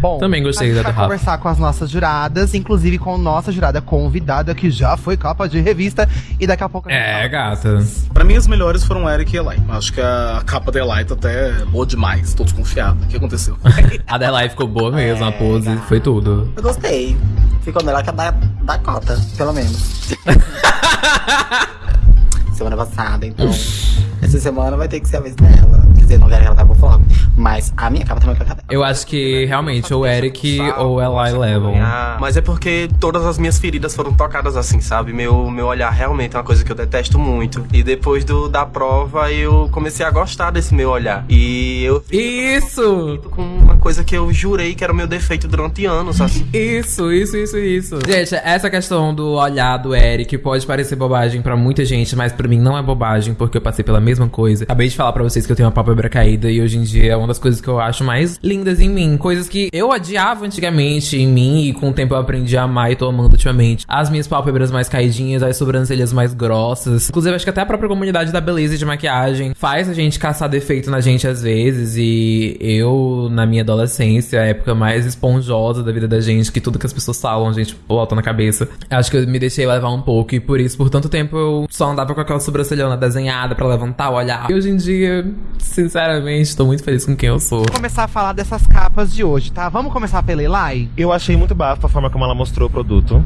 Bom, Também gostei da do Rafa. conversar com as nossas juradas, inclusive com nossa jurada convidada, que já foi capa de revista, e daqui a pouco a gente É, gata. Pra mim, as melhores foram Eric e Eli. Acho que a capa da Eli tá até boa demais. Tô desconfiado. O que aconteceu? A Delay ficou boa mesmo, É, a pose, foi tudo. Eu gostei. Ficou melhor que a da, da cota, pelo menos. semana passada, então. Essa semana vai ter que ser a vez dela. Quer dizer, não quero que ela vá pro flop. Mas a minha capa também vai pra dela. Eu acho que realmente ou Eric ou Eli levam. Ah, mas é porque todas as minhas feridas foram tocadas assim, sabe? Meu, meu olhar realmente é uma coisa que eu detesto muito. E depois do, da prova, eu comecei a gostar desse meu olhar. E eu Isso! com uma coisa que eu jurei que era o meu defeito durante anos, assim. Isso, isso, isso, isso. Gente, essa questão do olhar do Eric pode parecer bobagem pra muita gente, mas pra mim não é bobagem, porque eu passei pela mesma coisa. Acabei de falar pra vocês que eu tenho uma pálpebra caída e hoje em dia é uma das coisas que eu acho mais lindas em mim. Coisas que eu odiava antigamente em mim e com o tempo eu aprendi a amar e tô amando ultimamente. As minhas pálpebras mais caidinhas, as sobrancelhas mais grossas. Inclusive, acho que até a própria comunidade da beleza e de maquiagem faz a gente caçar defeito na gente às vezes. E eu, na minha adolescência, a época mais esponjosa da vida da gente, que tudo que as pessoas falam, a gente bota na cabeça. Acho que eu me deixei levar um pouco e por isso, por tanto tempo, eu só andava com aquela sobrancelhona desenhada pra levantar, olhar. E hoje em dia, sinceramente, tô muito feliz com quem eu sou. Vou começar a falar dessas capas de hoje, tá? Vamos começar pela Elai? Eu achei muito bafo a forma como ela mostrou o produto.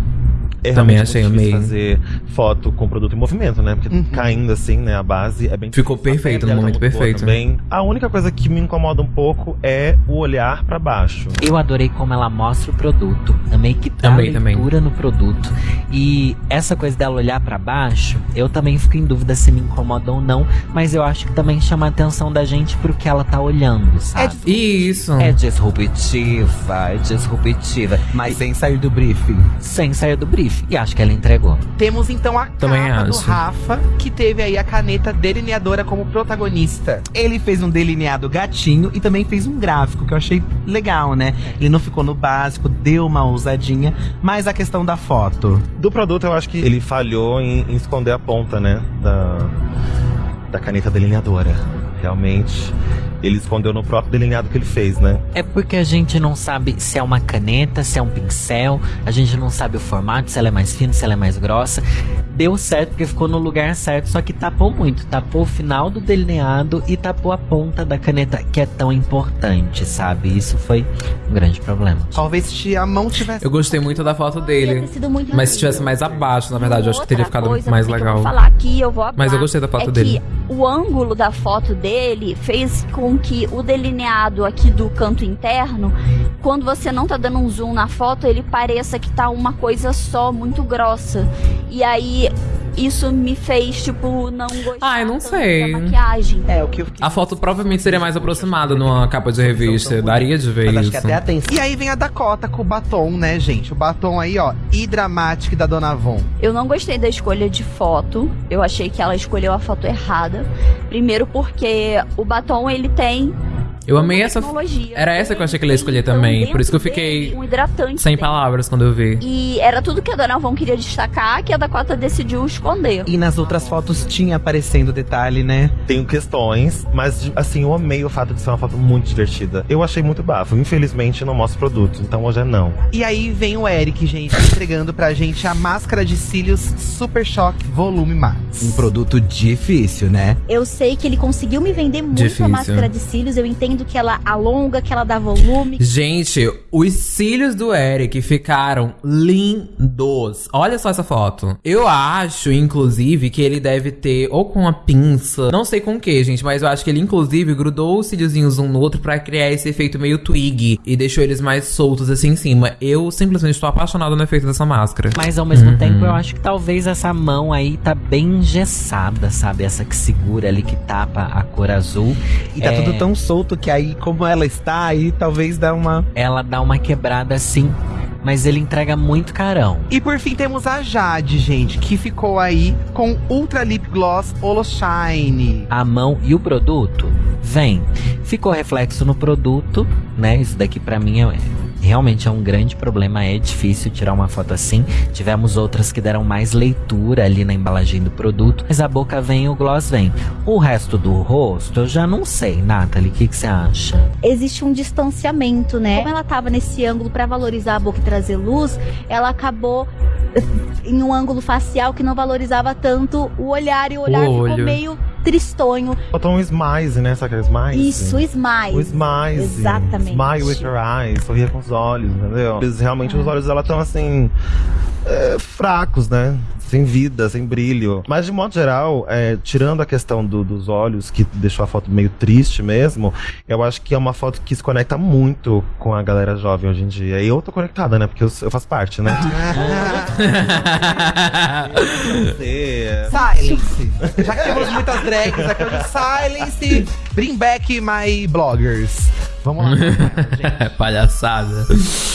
É Também achei, amei. fazer foto com produto em movimento, né? Porque caindo assim, né? A base é bem Ficou difícil. Perfeito, no momento tá perfeito. Também. A única coisa que me incomoda um pouco é o olhar pra baixo. Eu adorei como ela mostra o produto. Amei que dá Amei também. leitura no produto. E essa coisa dela olhar pra baixo, eu também fico em dúvida se me incomoda ou não. Mas eu acho que também chama a atenção da gente pro que ela tá olhando, sabe? Isso. É disruptiva, é disruptiva. Mas sem sair do briefing. Sem sair do briefing. E acho que ela entregou. Temos então a Também capa do acho. Rafa, que teve aí a caneta delineadora como protagonista. Ele fez um delineado gatinho e também fez um gráfico, que eu achei legal, né? Ele não ficou no básico, deu uma ousadinha, mas a questão da foto. Do produto, eu acho que ele falhou em, em esconder a ponta, né? Da, da caneta delineadora. Realmente, ele escondeu no próprio delineado que ele fez, né? É porque a gente não sabe se é uma caneta, se é um pincel, a gente não sabe o formato, se ela é mais fina, se ela é mais grossa. Deu certo porque ficou no lugar certo, só que tapou muito. Tapou o final do delineado e tapou a ponta da caneta, que é tão importante, sabe? Isso foi um grande problema. Talvez se a mão tivesse. Eu gostei muito da foto dele. sido muito Mas se tivesse mais abaixo, na verdade, eu acho que teria ficado coisa mais legal. Eu vou falar aqui, eu vou Mas eu gostei da foto é dele. Que o ângulo da foto dele fez com que o delineado aqui do canto interno, quando você não tá dando um zoom na foto, ele pareça que tá uma coisa só, muito grossa. E aí isso me fez, tipo, não gostar Ai, não tanto sei. da maquiagem. É, o que eu fiquei. A foto provavelmente seria mais aproximada numa capa de revista. Daria de ver Mas acho isso. E aí vem a Dakota com o batom, né, gente? O batom aí, ó, Hidramatic da Dona Von. Eu não gostei da escolha de foto. Eu achei que ela escolheu a foto errada. Primeiro porque o batom ele tem Eu amei essa. tecnologia. Era essa que eu achei que ele ia escolher Então, também. Por isso que eu fiquei um hidratante sem dentro. palavras quando eu vi. E era tudo que a Dona Von queria destacar, que a Dakota decidiu esconder. E nas outras fotos tinha aparecendo detalhe, né? Tenho questões, mas assim, eu amei o fato de ser uma foto muito divertida. Eu achei muito bafo. Infelizmente, não mostra o produto, então hoje é não. E aí vem o Eric, gente, entregando pra gente a máscara de cílios Super Shock Volume Max. Um produto difícil, né? Eu sei que ele conseguiu me vender muito Difícil. a máscara de cílios. Eu entendo que ela alonga, que ela dá volume. Gente, os cílios do Eric ficaram lindos. Olha só essa foto. Eu acho, inclusive, que ele deve ter ou com uma pinça, não sei com o que, gente, mas eu acho que ele inclusive grudou os cíliozinhos um no outro pra criar esse efeito meio twig e deixou eles mais soltos assim em cima. Eu simplesmente estou apaixonado no efeito dessa máscara. Mas ao mesmo Uhum. tempo, eu acho que talvez essa mão aí tá bem engessada, sabe? Essa que segura ali, que tapa a cor azul. E tá É, tudo tão solto que aí, como ela está aí, talvez dá uma. Ela dá uma quebrada assim, mas ele entrega muito carão. E por fim temos a Jade, gente, que ficou aí com Ultra Lip Gloss Holoshine. A mão e o produto vem. Ficou reflexo no produto, né? Isso daqui pra mim é realmente é um grande problema, é difícil tirar uma foto assim. Tivemos outras que deram mais leitura ali na embalagem do produto, mas a boca vem e o gloss vem. O resto do rosto eu já não sei, Nathalie, o que que você acha? existe um distanciamento, né? Como ela tava nesse ângulo pra valorizar a boca e trazer luz, ela acabou em um ângulo facial que não valorizava tanto o olhar e o olhar ficou olho. meio tristonho. Botou um smile, né? Sabe aquele smile? Isso, o smile. O smile. Exatamente. Smile with your eyes. Sorria com os olhos, entendeu? Realmente os olhos dela estão assim. é, fracos, né? Sem vida, sem brilho. Mas de modo geral, é, tirando a questão do- dos olhos, que deixou a foto meio triste mesmo, eu acho que é uma foto que se conecta muito com a galera jovem hoje em dia. E eu tô conectada, né? Porque eu, eu faço parte, né? Silence. Já que temos muitas drags aqui hoje, silence. Bring back my bloggers. Vamos lá. Palhaçada.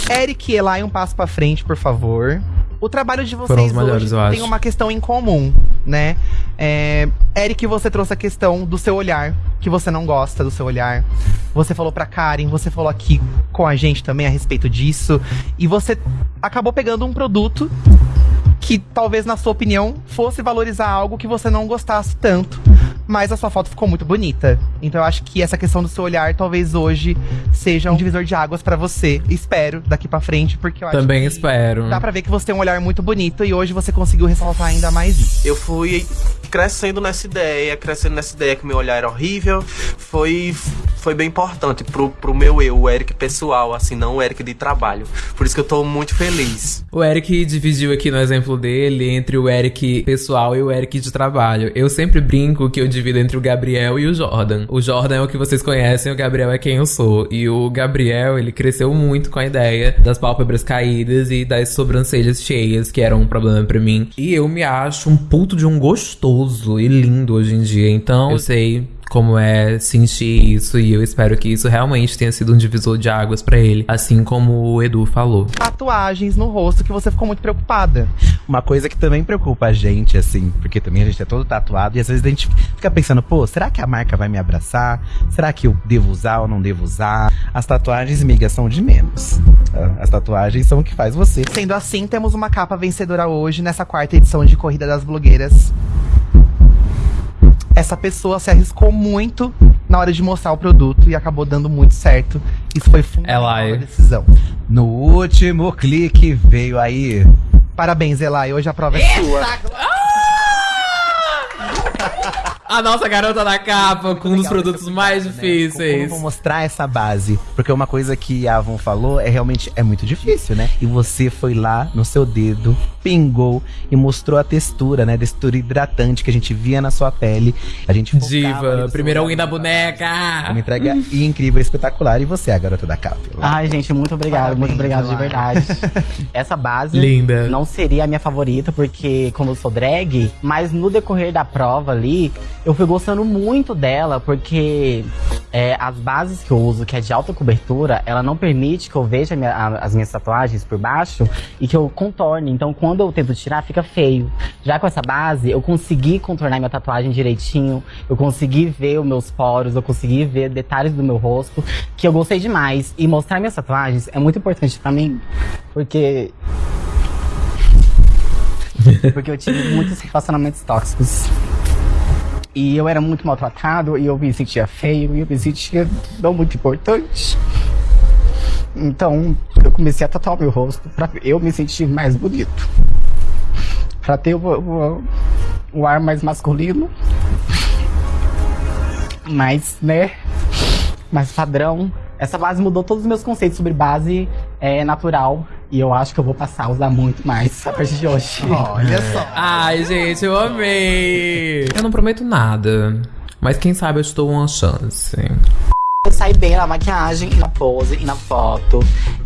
Eric e Elai, um passo pra frente, por favor. O trabalho de vocês melhores, hoje tem uma questão em comum, né? É, Eric, você trouxe a questão do seu olhar, que você não gosta do seu olhar. Você falou pra Karen, você falou aqui com a gente também a respeito disso. E você acabou pegando um produto que talvez, na sua opinião, fosse valorizar algo que você não gostasse tanto. Mas a sua foto ficou muito bonita. Então eu acho que essa questão do seu olhar talvez hoje seja um divisor de águas pra você. Espero daqui pra frente, porque eu acho Também que espero. dá pra ver que você tem um olhar muito bonito e hoje você conseguiu ressaltar ainda mais isso. Eu fui crescendo nessa ideia, crescendo nessa ideia que meu olhar era horrível. Foi, foi bem importante pro, pro meu eu, o Eric pessoal, assim, não o Eric de trabalho. Por isso que eu tô muito feliz. O Eric dividiu aqui no exemplo dele entre o Eric pessoal e o Eric de trabalho. Eu sempre brinco que eu divido entre o Gabriel e o Jordan. O Jordan é o que vocês conhecem, o Gabriel é quem eu sou. E o Gabriel, ele cresceu muito com a ideia das pálpebras caídas e das sobrancelhas cheias, que eram um problema pra mim. E eu me acho um puto de um gostoso e lindo hoje em dia. Então, eu sei como é sentir isso e eu espero que isso realmente tenha sido um divisor de águas pra ele, assim como o Edu falou. Tatuagens no rosto que você ficou muito preocupada. Uma coisa que também preocupa a gente, assim, porque também a gente é todo tatuado e às vezes a gente fica pensando, pô, será que a marca vai me abraçar? Será que eu devo usar ou não devo usar? As tatuagens, migas, são de menos. Ah, As tatuagens são o que faz você. Sendo assim, temos uma capa vencedora hoje nessa quarta edição de Corrida das Blogueiras. Essa pessoa se arriscou muito na hora de mostrar o produto e acabou dando muito certo. Isso foi fundamental na decisão. No último clique veio aí. Parabéns, Elai. Hoje a prova é sua. A nossa garota da capa com um dos produtos mais eu difíceis. vou mostrar essa base? Porque uma coisa que a Avon falou é realmente é muito difícil, né? E você foi lá no seu dedo, pingou e mostrou a textura, né? Textura hidratante que a gente via na sua pele. A gente Diva, seu win da boneca. Uma entrega incrível, espetacular. E você, a garota da capa? Ai, gente, muito obrigado, muito Parabéns, obrigado de verdade. Essa base Linda. não seria a minha favorita, porque como eu sou drag, mas no decorrer da prova ali, eu fui gostando muito dela, porque é, as bases que eu uso, que é de alta cobertura, ela não permite que eu veja a minha- a- as minhas tatuagens por baixo e que eu contorne. Então, quando eu tento tirar, fica feio. Já com essa base, eu consegui contornar minha tatuagem direitinho, eu consegui ver os meus poros, eu consegui ver detalhes do meu rosto, que eu gostei demais. E mostrar minhas tatuagens é muito importante pra mim, porque. Porque eu tive muitos relacionamentos tóxicos. E eu era muito maltratado, e eu me sentia feio, e eu me sentia não muito importante. Então, eu comecei a tatuar o meu rosto pra eu me sentir mais bonito. Pra ter o, o, o ar mais masculino. Mais, né? Mais padrão. Essa base mudou todos os meus conceitos sobre base é, natural. E eu acho que eu vou passar a usar muito mais a partir de hoje. Olha só. Ai, gente, eu amei. Eu não prometo nada. Mas quem sabe eu te dou uma chance. Saí bem na maquiagem, na pose e na foto.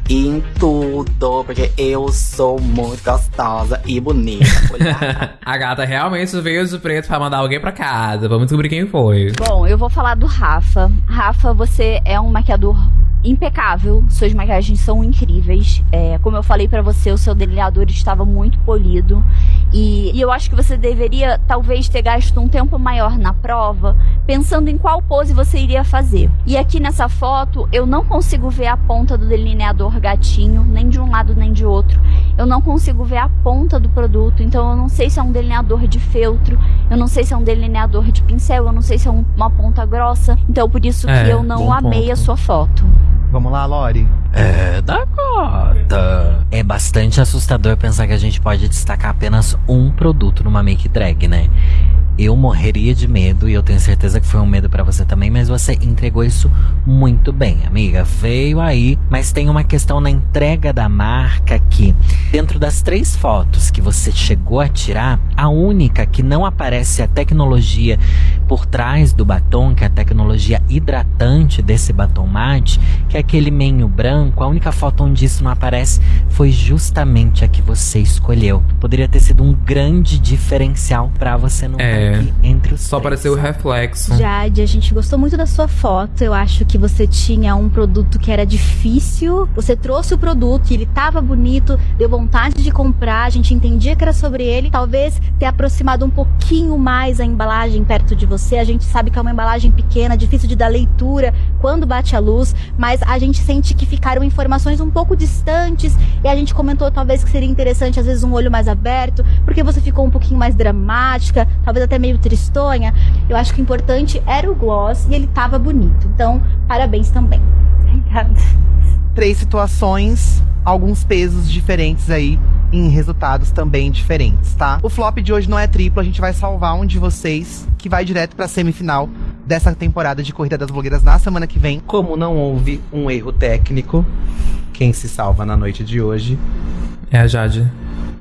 E em tudo, porque eu sou muito gostosa e bonita. A gata realmente veio de preto pra mandar alguém pra casa. Vamos descobrir quem foi. Bom, eu vou falar do Rafa. Rafa, você é um maquiador impecável. Suas maquiagens são incríveis. É, como eu falei pra você, o seu delineador estava muito polido. E, e eu acho que você deveria, talvez, ter gasto um tempo maior na prova, pensando em qual pose você iria fazer. E aqui nessa foto, eu não consigo ver a ponta do delineador gatinho, nem de um lado nem de outro. Eu não consigo ver a ponta do produto, então eu não sei se é um delineador de feltro, eu não sei se é um delineador de pincel, eu não sei se é um- uma ponta grossa. Então por isso É, que eu não amei ponto. a sua foto. Vamos lá, Lori. É, Dakota. É bastante assustador pensar que a gente pode destacar apenas um produto numa make drag, né? Eu morreria de medo e eu tenho certeza que foi um medo pra você também, mas você entregou isso muito bem, amiga. Veio aí, mas tem uma questão na entrega da marca que, dentro das três fotos que você chegou a tirar, a única que não aparece a tecnologia por trás do batom, que é a tecnologia hidratante desse batom mate, que é aquele menho branco, a única foto onde isso não aparece foi justamente a que você escolheu. Poderia ter sido um grande diferencial pra você não É, É. Entre os Só apareceu o reflexo. Jade, a gente gostou muito da sua foto. Eu acho que você tinha um produto que era difícil. Você trouxe o produto e ele tava bonito, deu vontade de comprar, a gente entendia que era sobre ele. Talvez ter aproximado um pouquinho mais a embalagem perto de você. A gente sabe que é uma embalagem pequena, difícil de dar leitura quando bate a luz, mas a gente sente que ficaram informações um pouco distantes e a gente comentou talvez que seria interessante às vezes um olho mais aberto, porque você ficou um pouquinho mais dramática, talvez até meio tristonha. Eu acho que o importante era o gloss e ele tava bonito. Então, parabéns também. Obrigada. Três situações, alguns pesos diferentes aí em resultados também diferentes, tá? O flop de hoje não é triplo, a gente vai salvar um de vocês que vai direto pra semifinal dessa temporada de Corrida das Blogueiras na semana que vem. Como não houve um erro técnico, quem se salva na noite de hoje É a Jade.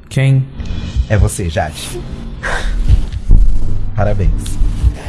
Quem? é você, Jade. Parabéns.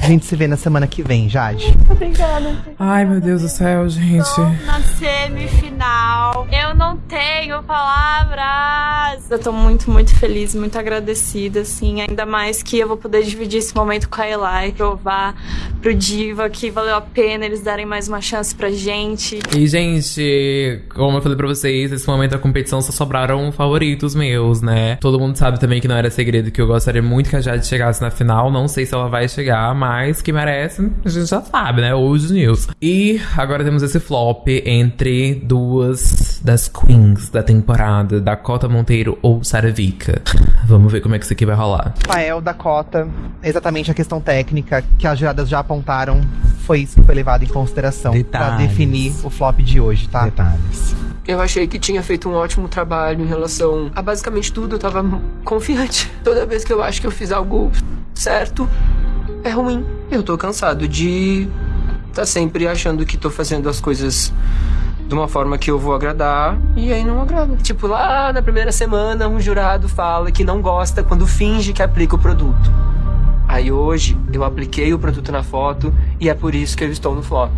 A gente se vê na semana que vem, Jade. Obrigada. Ai, meu Deus do céu, gente. Na semifinal, eu não tenho palavras. Eu tô muito, muito feliz, muito agradecida, assim. Ainda mais que eu vou poder dividir esse momento com a Eli, provar pro Diva que valeu a pena eles darem mais uma chance pra gente. E, gente, como eu falei pra vocês, nesse momento da competição só sobraram favoritos meus, né? Todo mundo sabe também que não era segredo que eu gostaria muito que a Jade chegasse na final. Não sei se ela vai chegar, mas que merece, a gente já sabe, né? Hoje News. E agora temos esse flop entre duas das queens da temporada, Dakota Monteiro ou Sarah Vika. Vamos ver como é que isso aqui vai rolar. Rafael da Cota, exatamente a questão técnica que as juradas já apontaram, foi isso que foi levado em consideração pra Detalhes. definir o flop de hoje, tá? Detalhes. Eu achei que tinha feito um ótimo trabalho em relação a basicamente tudo. Eu tava confiante. Toda vez que eu acho que eu fiz algo certo, é ruim. Eu tô cansado de tá sempre achando que tô fazendo as coisas de uma forma que eu vou agradar e aí não agrada. Tipo, lá na primeira semana, um jurado fala que não gosta quando finge que aplica o produto. Aí hoje eu apliquei o produto na foto e é por isso que eu estou no flop.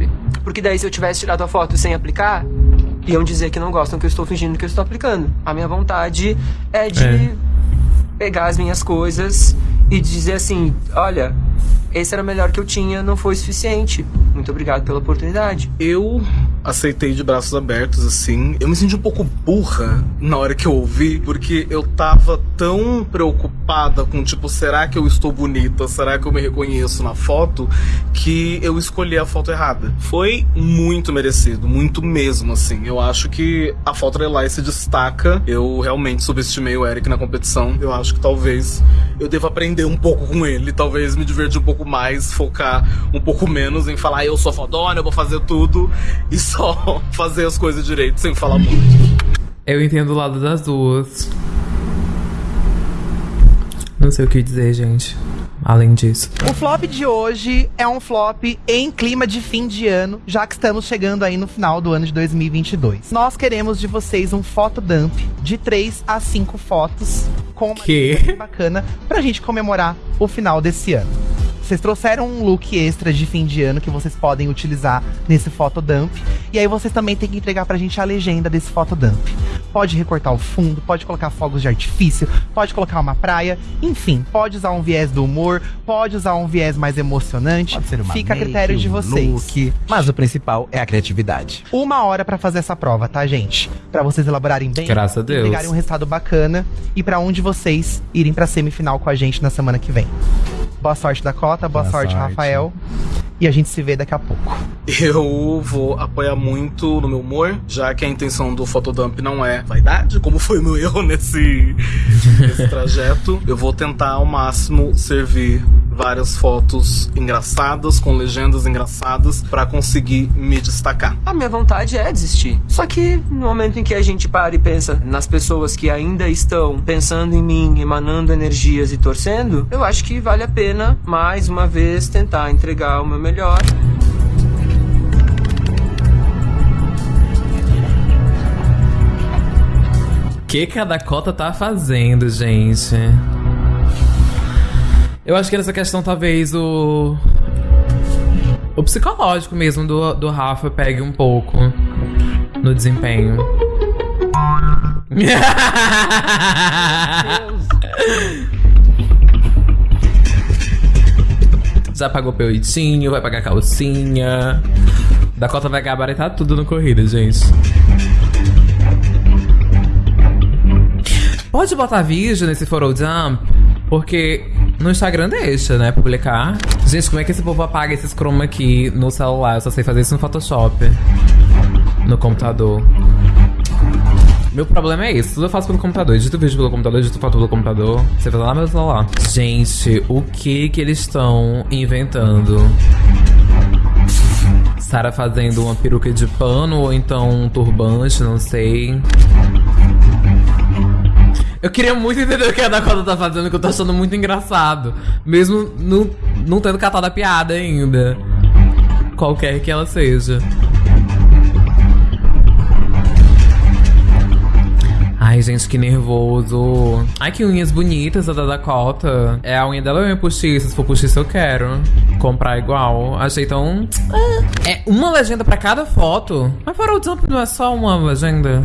Porque daí se eu tivesse tirado a foto sem aplicar, iam dizer que não gostam que eu estou fingindo que eu estou aplicando. A minha vontade é de É. pegar as minhas coisas e dizer assim, olha, esse era o melhor que eu tinha, não foi suficiente. Muito obrigado pela oportunidade. Eu aceitei de braços abertos, assim. Eu me senti um pouco burra na hora que eu ouvi, porque eu tava tão preocupada com, tipo, será que eu estou bonita? Será que eu me reconheço na foto? Que eu escolhi a foto errada. Foi muito merecido, muito mesmo, assim. Eu acho que a foto da Eli se destaca. Eu realmente subestimei o Eric na competição. Eu acho que talvez eu deva aprender um pouco com ele, talvez me divertir um pouco mais, focar um pouco menos em falar, eu sou fodona, eu vou fazer tudo, e só fazer as coisas direito, sem falar muito. Eu entendo o lado das duas. Não sei o que dizer, gente. Além disso. O flop de hoje é um flop em clima de fim de ano, já que estamos chegando aí no final do ano de 2022. Nós queremos de vocês um fotodump de 3 a 5 fotos com uma Que? bacana pra gente comemorar o final desse ano. Vocês trouxeram um look extra de fim de ano que vocês podem utilizar nesse fotodump. E aí vocês também têm que entregar pra gente a legenda desse fotodump. Pode recortar o fundo, pode colocar fogos de artifício, pode colocar uma praia, enfim, pode usar um viés do humor, pode usar um viés mais emocionante. Pode ser uma Fica a make, critério de um vocês. look, mas o principal é a criatividade. Uma hora pra fazer essa prova, tá, gente? Pra vocês elaborarem bem, Graças a Deus. entregarem um resultado bacana e pra um de vocês irem pra semifinal com a gente na semana que vem. Boa sorte, Dakota, boa, Boa sorte, sorte. Rafael. E a gente se vê daqui a pouco. Eu vou apoiar muito no meu humor, já que a intenção do fotodump não é vaidade, como foi o meu erro nesse, nesse trajeto. Eu vou tentar ao máximo servir várias fotos engraçadas, com legendas engraçadas, pra conseguir me destacar. A minha vontade é desistir. Só que no momento em que a gente para e pensa nas pessoas que ainda estão pensando em mim, emanando energias e torcendo, eu acho que vale a pena mais uma vez tentar entregar o meu melhor. O que, que a Dakota tá fazendo, gente? Eu acho que nessa questão talvez o. O psicológico mesmo do, do Rafa pegue um pouco no desempenho. Já pagou peitinho, vai pagar calcinha. Dakota vai gabaritar tudo no corrida, gente. Pode botar vídeo nesse Photo Dump, porque no Instagram deixa, né, publicar. Gente, como é que esse povo apaga esses chroma aqui no celular? Eu só sei fazer isso no Photoshop. No computador. Meu problema é esse, tudo eu faço pelo computador. Edito vídeo pelo computador, edito foto pelo computador. Você faz lá no meu celular. Gente, o que que eles estão inventando? Sara fazendo uma peruca de pano ou então um turbante, não sei. Eu queria muito entender o que a Dakota tá fazendo, que eu tô achando muito engraçado. Mesmo não, não tendo catado a piada ainda. Qualquer que ela seja. Ai, gente, que nervoso. Ai, que unhas bonitas a da Dakota. É a unha dela ou é postiça? Se for postiça, eu quero comprar igual. Achei tão... É uma legenda pra cada foto? Mas para o Jump não é só uma legenda?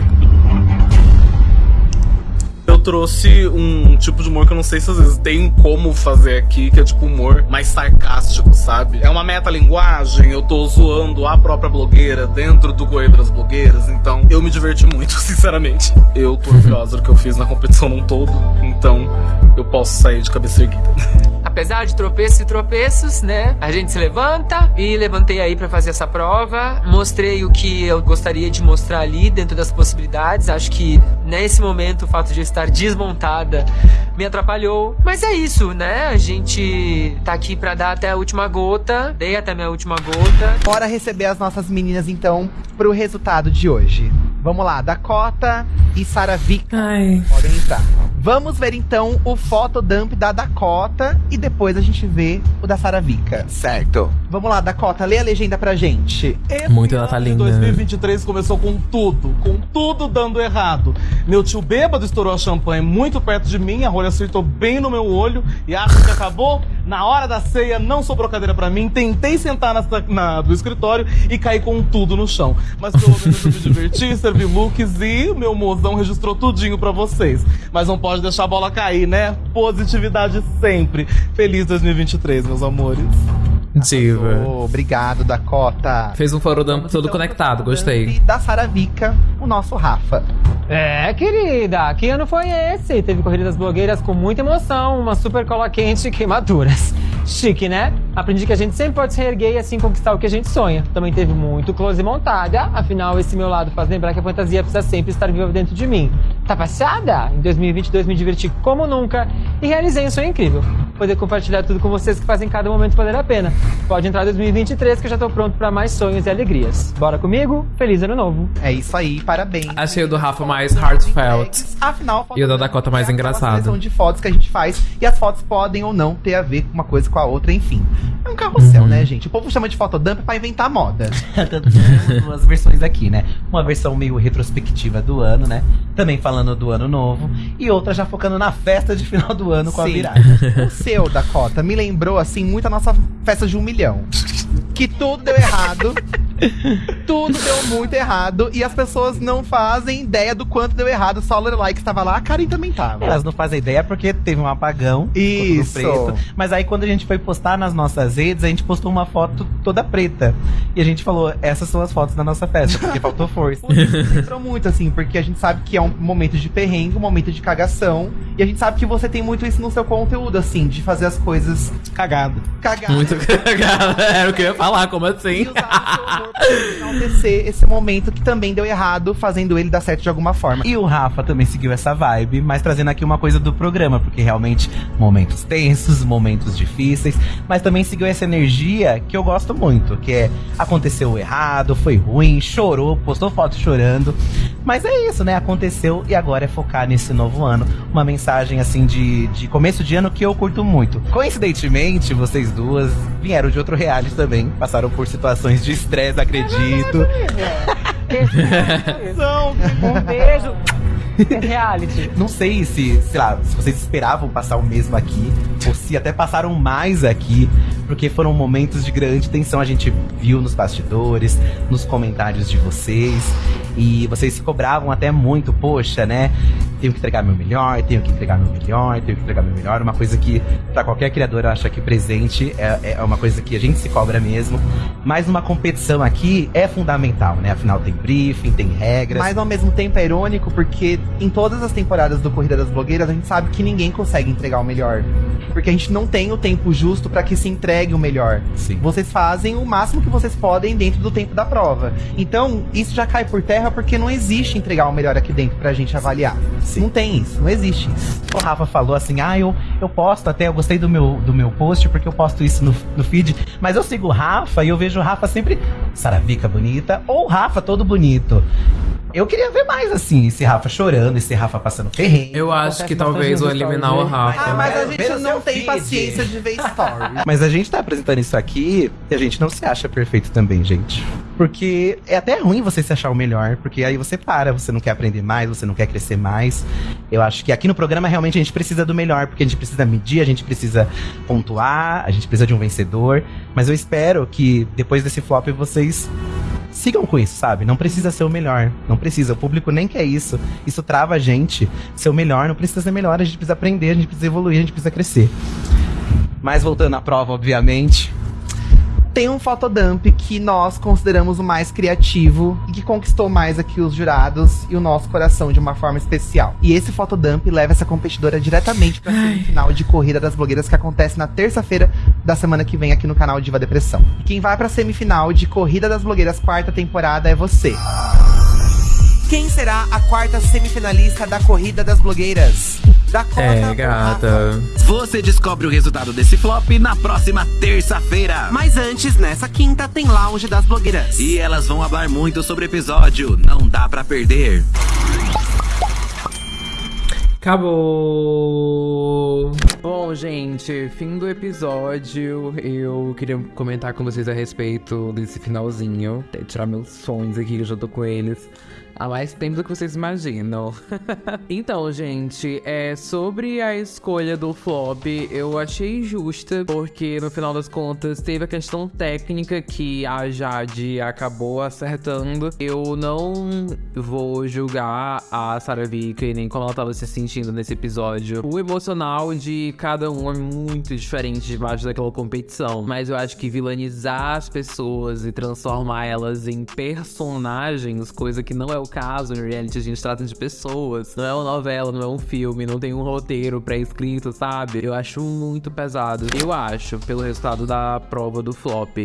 Trouxe um tipo de humor que eu não sei se às vezes tem como fazer aqui, que é tipo humor mais sarcástico, sabe? É uma metalinguagem, eu tô zoando a própria blogueira dentro do Correio das Blogueiras, então eu me diverti muito, sinceramente. Eu tô orgulhosa do que eu fiz na competição num todo, então eu posso sair de cabeça erguida. Apesar de tropeços e tropeços, né? A gente se levanta e levantei aí pra fazer essa prova. Mostrei o que eu gostaria de mostrar ali dentro das possibilidades. Acho que nesse momento o fato de eu estar desmontada me atrapalhou. Mas é isso, né? A gente tá aqui pra dar até a última gota. Dei até minha última gota. Bora receber as nossas meninas então pro resultado de hoje. Vamos lá, Dakota e Saravika. Podem entrar. Vamos ver então o fotodump da Dakota e depois a gente vê o da Saravika. Certo. Vamos lá, Dakota, lê a legenda pra gente. Muito natalina. 2023 começou com tudo, com tudo dando errado. Meu tio bêbado estourou a champanhe muito perto de mim, a rolha acertou bem no meu olho e acho que acabou. Na hora da ceia, não sobrou cadeira pra mim, tentei sentar na, na- do escritório e caí com tudo no chão. Mas pelo menos eu me diverti, servi looks e o meu mozão registrou tudinho pra vocês. Mas não pode deixar a bola cair, né? Positividade sempre. Feliz 2023, meus amores. Diva. Obrigado, Dakota. Fez um forodump todo conectado, gostei. E da Saravika, o nosso Rafa. É, querida, que ano foi esse? Teve Corrida das Blogueiras com muita emoção, uma super cola quente e queimaduras. Chique, né? Aprendi que a gente sempre pode se reerguer e assim conquistar o que a gente sonha. Também teve muito close montada, afinal esse meu lado faz lembrar que a fantasia precisa sempre estar viva dentro de mim. Tá passada? Em 2022 me diverti como nunca e realizei um sonho incrível. Poder compartilhar tudo com vocês que fazem cada momento valer a pena. Pode entrar 2023 que eu já tô pronto pra mais sonhos e alegrias. Bora comigo? Feliz ano novo. É isso aí, parabéns. Achei o do Rafa mais heartfelt. Afinal, E o da Dakota mais engraçado. seleção de fotos que a gente faz e as fotos podem ou não ter a ver com uma coisa com a outra, enfim. É um carrossel, Uhum. né, gente? O povo chama de fotodump pra inventar moda. Tanto que temos duas versões aqui, né? Uma versão meio retrospectiva do ano, né? Também falando do ano novo. E outra já focando na festa de final do ano com a Sim. virada. O seu, Dakota, me lembrou, assim, muito a nossa festa de um milhão. Que tudo deu errado. Tudo deu muito errado. E as pessoas não fazem ideia do quanto deu errado. Só a Lorelai que estava lá, a Karen também tava. Elas não fazem ideia porque teve um apagão. Isso. preto. Mas aí quando a gente foi postar nas nossas redes, a gente postou uma foto toda preta. E a gente falou, essas são as fotos da nossa festa, porque faltou força. Lembrou muito, assim, porque a gente sabe que é um momento de perrengue, um momento de cagação. E a gente sabe que você tem muito isso no seu conteúdo, assim, de fazer as coisas cagado. Cagado. Muito cagado. Era o que eu ia falar, como assim? Enaltecer esse momento que também deu errado, fazendo ele dar certo de alguma forma. E o Rafa também seguiu essa vibe, mas trazendo aqui uma coisa do programa, porque realmente momentos tensos, momentos difíceis, mas também seguiu essa energia que eu gosto muito, que é aconteceu errado, foi ruim, chorou, postou foto chorando. Mas é isso, né? Aconteceu e agora é focar nesse novo ano. Uma mensagem assim de, de começo de ano que eu curto muito. Coincidentemente, vocês duas vieram de outro reality também, passaram por situações de estresse, acredito. Um beijo. Reality. Não sei se, sei lá, se vocês esperavam passar o mesmo aqui, se até passaram mais aqui, porque foram momentos de grande tensão. A gente viu nos bastidores, nos comentários de vocês. E vocês se cobravam até muito, poxa, né? Tenho que entregar meu melhor, tenho que entregar meu melhor, tenho que entregar meu melhor. Uma coisa que, para qualquer criador, eu acho que presente é, é uma coisa que a gente se cobra mesmo. Mas numa competição aqui é fundamental, né? Afinal, tem briefing, tem regras. Mas ao mesmo tempo é irônico porque em todas as temporadas do Corrida das Blogueiras a gente sabe que ninguém consegue entregar o melhor. Porque a gente não tem o tempo justo para que se entregue o melhor. Sim. Vocês fazem o máximo que vocês podem dentro do tempo da prova. Então, isso já cai por terra porque não existe entregar o melhor aqui dentro pra gente avaliar. Não tem isso, não existe isso. O Rafa falou assim: ah, eu, eu posto até, eu gostei do meu, do meu post porque eu posto isso no, no feed. Mas eu sigo o Rafa e eu vejo o Rafa sempre Saravica bonita ou o Rafa todo bonito. Eu queria ver mais assim, esse Rafa chorando, esse Rafa passando perrengue. Eu acho que talvez vou eliminar o Rafa. Ah, mas a Ver gente não tem paciência de ver stories. Mas a gente tá apresentando isso aqui e a gente não se acha perfeito também, gente. Porque é até ruim você se achar o melhor, porque aí você para, você não quer aprender mais, você não quer crescer mais. Eu acho que aqui no programa realmente a gente precisa do melhor, porque a gente precisa medir, a gente precisa pontuar, a gente precisa de um vencedor. Mas eu espero que depois desse flop vocês sigam com isso, sabe? Não precisa ser o melhor. Não precisa. O público nem quer isso. Isso trava a gente. Ser o melhor não precisa ser melhor. A gente precisa aprender, a gente precisa evoluir, a gente precisa crescer. Mas voltando à prova, obviamente. Tem um fotodump que nós consideramos o mais criativo e que conquistou mais aqui os jurados e o nosso coração de uma forma especial. E esse fotodump leva essa competidora diretamente pra semifinal de Corrida das Blogueiras que acontece na terça-feira da semana que vem aqui no canal Diva Depressão. E quem vai pra semifinal de Corrida das Blogueiras quarta temporada é você. Quem será a quarta semifinalista da Corrida das Blogueiras? Dakota É, gata. Você descobre o resultado desse flop na próxima terça-feira. Mas antes, nessa quinta, tem Lounge das Blogueiras. E elas vão falar muito sobre o episódio. Não dá pra perder. Acabou! Bom, gente, fim do episódio. Eu queria comentar com vocês a respeito desse finalzinho. Até tirar meus sonhos aqui, que eu já tô com eles. Há mais tempo do que vocês imaginam. então, gente, é sobre a escolha do flop, eu achei justa, porque no final das contas teve a questão técnica que a Jade acabou acertando. Eu não vou julgar a Sarah Vicky nem como ela tava se sentindo nesse episódio. O emocional de cada um é muito diferente debaixo daquela competição, mas eu acho que vilanizar as pessoas e transformar elas em personagens, coisa que não é o caso no reality, a gente trata de pessoas. Não é uma novela, não é um filme, não tem um roteiro pré-escrito, sabe? Eu acho muito pesado. Eu acho, pelo resultado da prova do flop,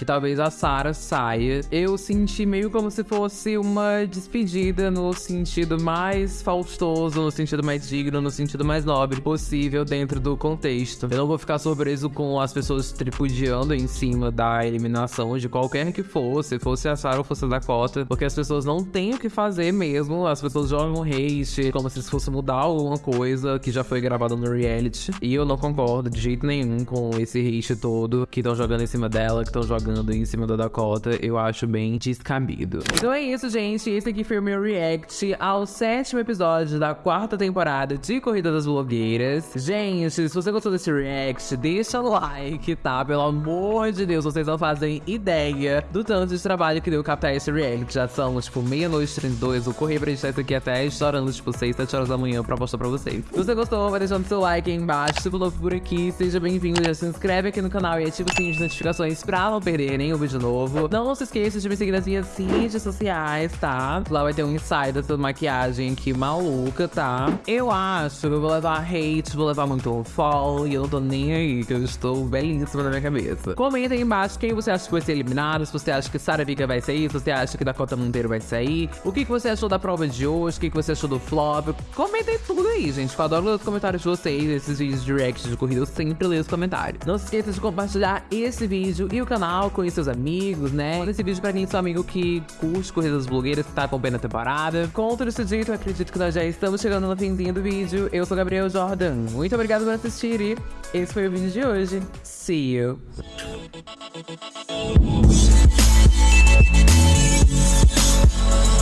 que talvez a Sarah saia. Eu senti meio como se fosse uma despedida no sentido mais faustoso, no sentido mais digno, no sentido mais nobre possível dentro do contexto. Eu não vou ficar surpreso com as pessoas tripudiando em cima da eliminação de qualquer que fosse, fosse a Sarah ou fosse a Dakota, porque as pessoas não têm o que fazer mesmo, as pessoas jogam hate como se fosse mudar alguma coisa que já foi gravada no reality, e eu não concordo de jeito nenhum com esse hate todo que estão jogando em cima dela, que estão jogando em cima da Dakota, eu acho bem descabido. Então é isso, gente. Esse aqui foi o meu react ao sétimo episódio da quarta temporada de Corrida das Blogueiras. Gente, se você gostou desse react, deixa like, tá? Pelo amor de Deus, vocês não fazem ideia do tanto de trabalho que deu captar esse react. Já são, tipo, meia-noite e 32. Eu corri pra editar isso aqui até estourando, tipo, 6, 7 horas da manhã pra mostrar pra vocês. Se você gostou, vai deixando seu like aí embaixo. Se pulou por aqui, seja bem-vindo. Já se inscreve aqui no canal e ativa o sininho de notificações pra não perder nenhum vídeo novo. Não se esqueça de me seguir nas minhas redes sociais, tá? Lá vai ter um insight dessa maquiagem aqui maluca, tá? Eu acho que eu vou levar hate, vou levar muito fall e eu não tô nem aí, que eu estou belíssima na minha cabeça. Comenta aí embaixo quem você acha que vai ser eliminado, se você acha que Sarah Vika vai sair, se você acha que Dakota Monteiro vai sair, o que, que você achou da prova de hoje, o que, que você achou do flop. Comenta aí tudo aí, gente. Eu adoro ler os comentários de vocês, esses vídeos de react de corrida, eu sempre leio os comentários. Não se esqueça de compartilhar esse vídeo e o canal com seus amigos, né? Manda esse vídeo pra quem é seu amigo que curte Corridas Blogueiras, que tá acompanhando a temporada. Com tudo isso dito, acredito que nós já estamos chegando no finzinho do vídeo. Eu sou Gabriel Jordan. Muito obrigado por assistir e esse foi o vídeo de hoje. See you! You.